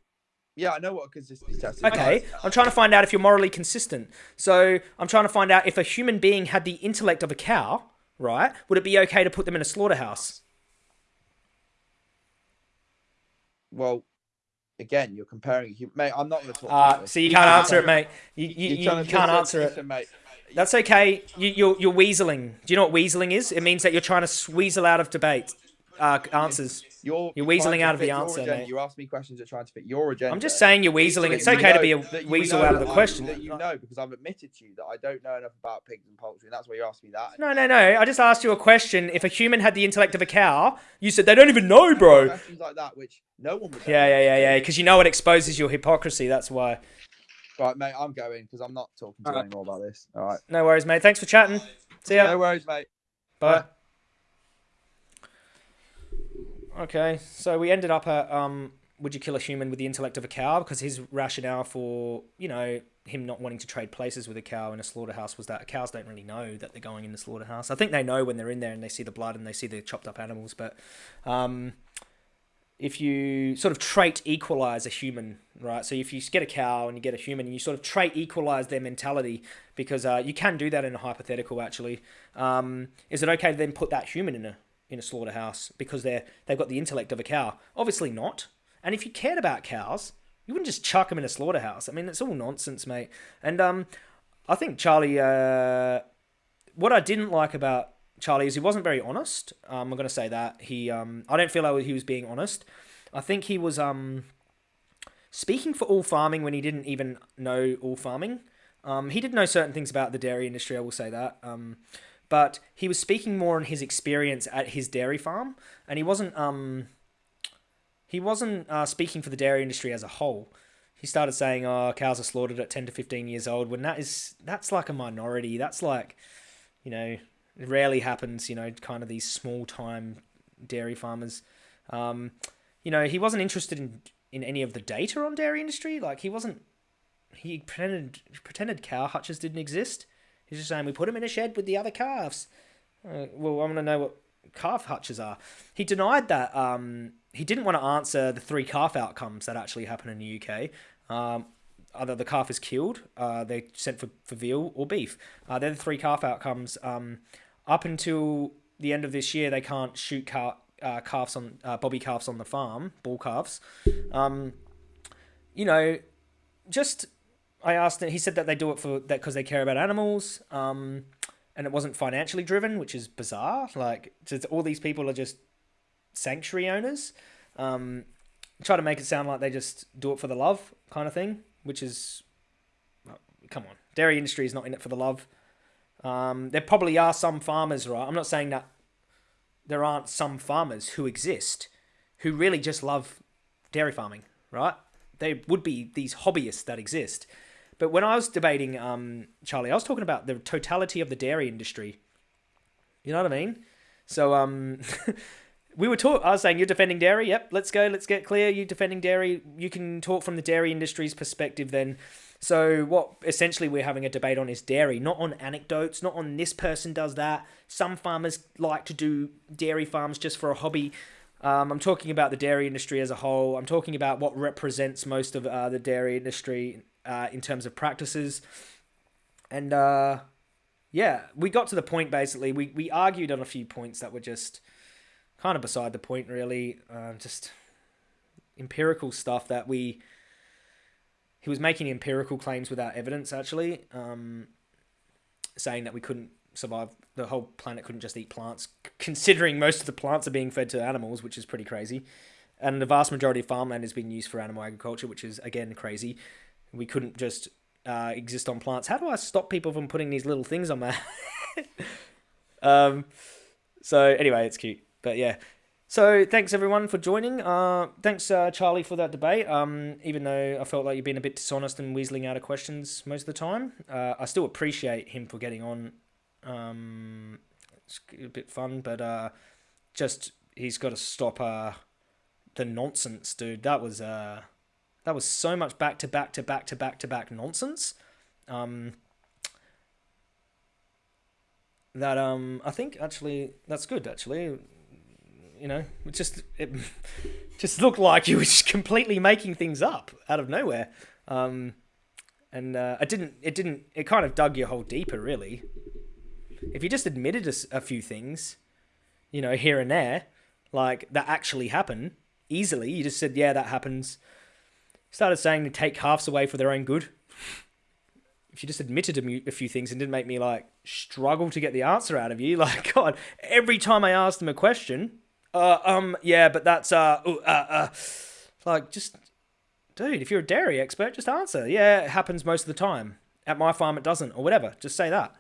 yeah, I know what a consistency test is. Okay, I'm trying to find out if you're morally consistent. So I'm trying to find out if a human being had the intellect of a cow, right? Would it be okay to put them in a slaughterhouse? Well, again, you're comparing. Mate, I'm not going to talk. Uh, so you can't answer it, mate. You, you, you, can't answer it. mate. That's okay. You, you're, you're weaseling. Do you know what weaseling is? It means that you're trying to weasel out of debate uh, answers. You're, You're weaseling out of the answer, agenda. You ask me questions that trying to fit your agenda. I'm just saying you're weaseling. It's okay to be a you weasel out of the I- question. That you know because I've admitted to you that I don't know enough about pigs and poultry, and that's why you're asking me that. No, no, no. I just asked you a question. If a human had the intellect of a cow, you said they don't even know, bro. Questions like that, which no one would. Yeah, yeah, yeah, yeah. Because you know it exposes your hypocrisy. That's why. Right, mate, I'm going because I'm not talking to you Alright. anymore about this. All right. No worries, mate. Thanks for chatting. See ya. No worries, mate. Bye. Okay, so we ended up at um, would you kill a human with the intellect of a cow? Because his rationale for you know him not wanting to trade places with a cow in a slaughterhouse was that cows don't really know that they're going in the slaughterhouse. I think they know when they're in there and they see the blood and they see the chopped up animals, but um, if you sort of trait equalize a human, right? So if you get a cow and you get a human, and you sort of trait equalize their mentality, because uh, you can do that in a hypothetical. Actually, um, is it okay to then put that human in a in a slaughterhouse because they're they've got the intellect of a cow? Obviously not. And if you cared about cows, you wouldn't just chuck them in a slaughterhouse. I mean, it's all nonsense, mate. And um, I think Charlie. Uh, what I didn't like about Charlie is he wasn't very honest. Um, I'm gonna say that he. Um, I don't feel like he was being honest. I think he was um, speaking for all farming when he didn't even know all farming. Um, he did know certain things about the dairy industry. I will say that. Um, but he was speaking more on his experience at his dairy farm, and he wasn't. Um, he wasn't uh, speaking for the dairy industry as a whole. He started saying, "Oh, cows are slaughtered at ten to fifteen years old." When that is that's like a minority. That's like, you know, it rarely happens. You know, kind of these small time dairy farmers. Um, you know, he wasn't interested in in any of the data on dairy industry. Like he wasn't. He pretended pretended cow hutches didn't exist. He's just saying we put them in a shed with the other calves. Uh, well, I want to know what calf hutches are. He denied that. Um, he didn't want to answer the three calf outcomes that actually happen in the UK. Um, either the calf is killed, uh, they're sent for, for veal or beef. Uh, they're the three calf outcomes. Um, up until the end of this year, they can't shoot uh, calves on uh, bobby calves on the farm, bull calves. Um, you know, just I asked him. He said that they do it for that because they care about animals. Um, and it wasn't financially driven, which is bizarre. Like, all these people are just sanctuary owners. Um, try to make it sound like they just do it for the love kind of thing, which is, come on, dairy industry is not in it for the love. Um, there probably are some farmers, right? I'm not saying that there aren't some farmers who exist who really just love dairy farming, right? There would be these hobbyists that exist. But when I was debating um, Charlie, I was talking about the totality of the dairy industry. You know what I mean? So um, we were talk. I was saying you're defending dairy. Yep, let's go. Let's get clear. You defending dairy. You can talk from the dairy industry's perspective then. So what essentially we're having a debate on is dairy, not on anecdotes, not on this person does that. Some farmers like to do dairy farms just for a hobby. Um, I'm talking about the dairy industry as a whole. I'm talking about what represents most of uh, the dairy industry uh, in terms of practices. And uh, yeah, we got to the point basically. We, we argued on a few points that were just kind of beside the point, really. Uh, just empirical stuff that we. He was making empirical claims without evidence, actually, um, saying that we couldn't survive. The whole planet couldn't just eat plants, considering most of the plants are being fed to animals, which is pretty crazy. And the vast majority of farmland is being used for animal agriculture, which is again crazy. We couldn't just uh, exist on plants. How do I stop people from putting these little things on my? um, so anyway, it's cute, but yeah. So thanks everyone for joining. Uh, thanks uh, Charlie for that debate. Um, even though I felt like you've been a bit dishonest and weaseling out of questions most of the time, uh, I still appreciate him for getting on. Um, it's a bit fun, but uh, just he's got to stop uh, the nonsense, dude. That was uh, that was so much back to back to back to back to back nonsense. Um, that um, I think actually that's good. Actually, you know, it just it just looked like you were just completely making things up out of nowhere. Um, and uh, it didn't. It didn't. It kind of dug your hole deeper, really. If you just admitted a, a few things, you know, here and there, like that actually happen easily, you just said, "Yeah, that happens." Started saying to take halves away for their own good. If you just admitted a few things and didn't make me like struggle to get the answer out of you, like God, every time I asked them a question, uh, um, yeah, but that's uh, uh, uh, like just, dude, if you're a dairy expert, just answer. Yeah, it happens most of the time. At my farm, it doesn't, or whatever. Just say that.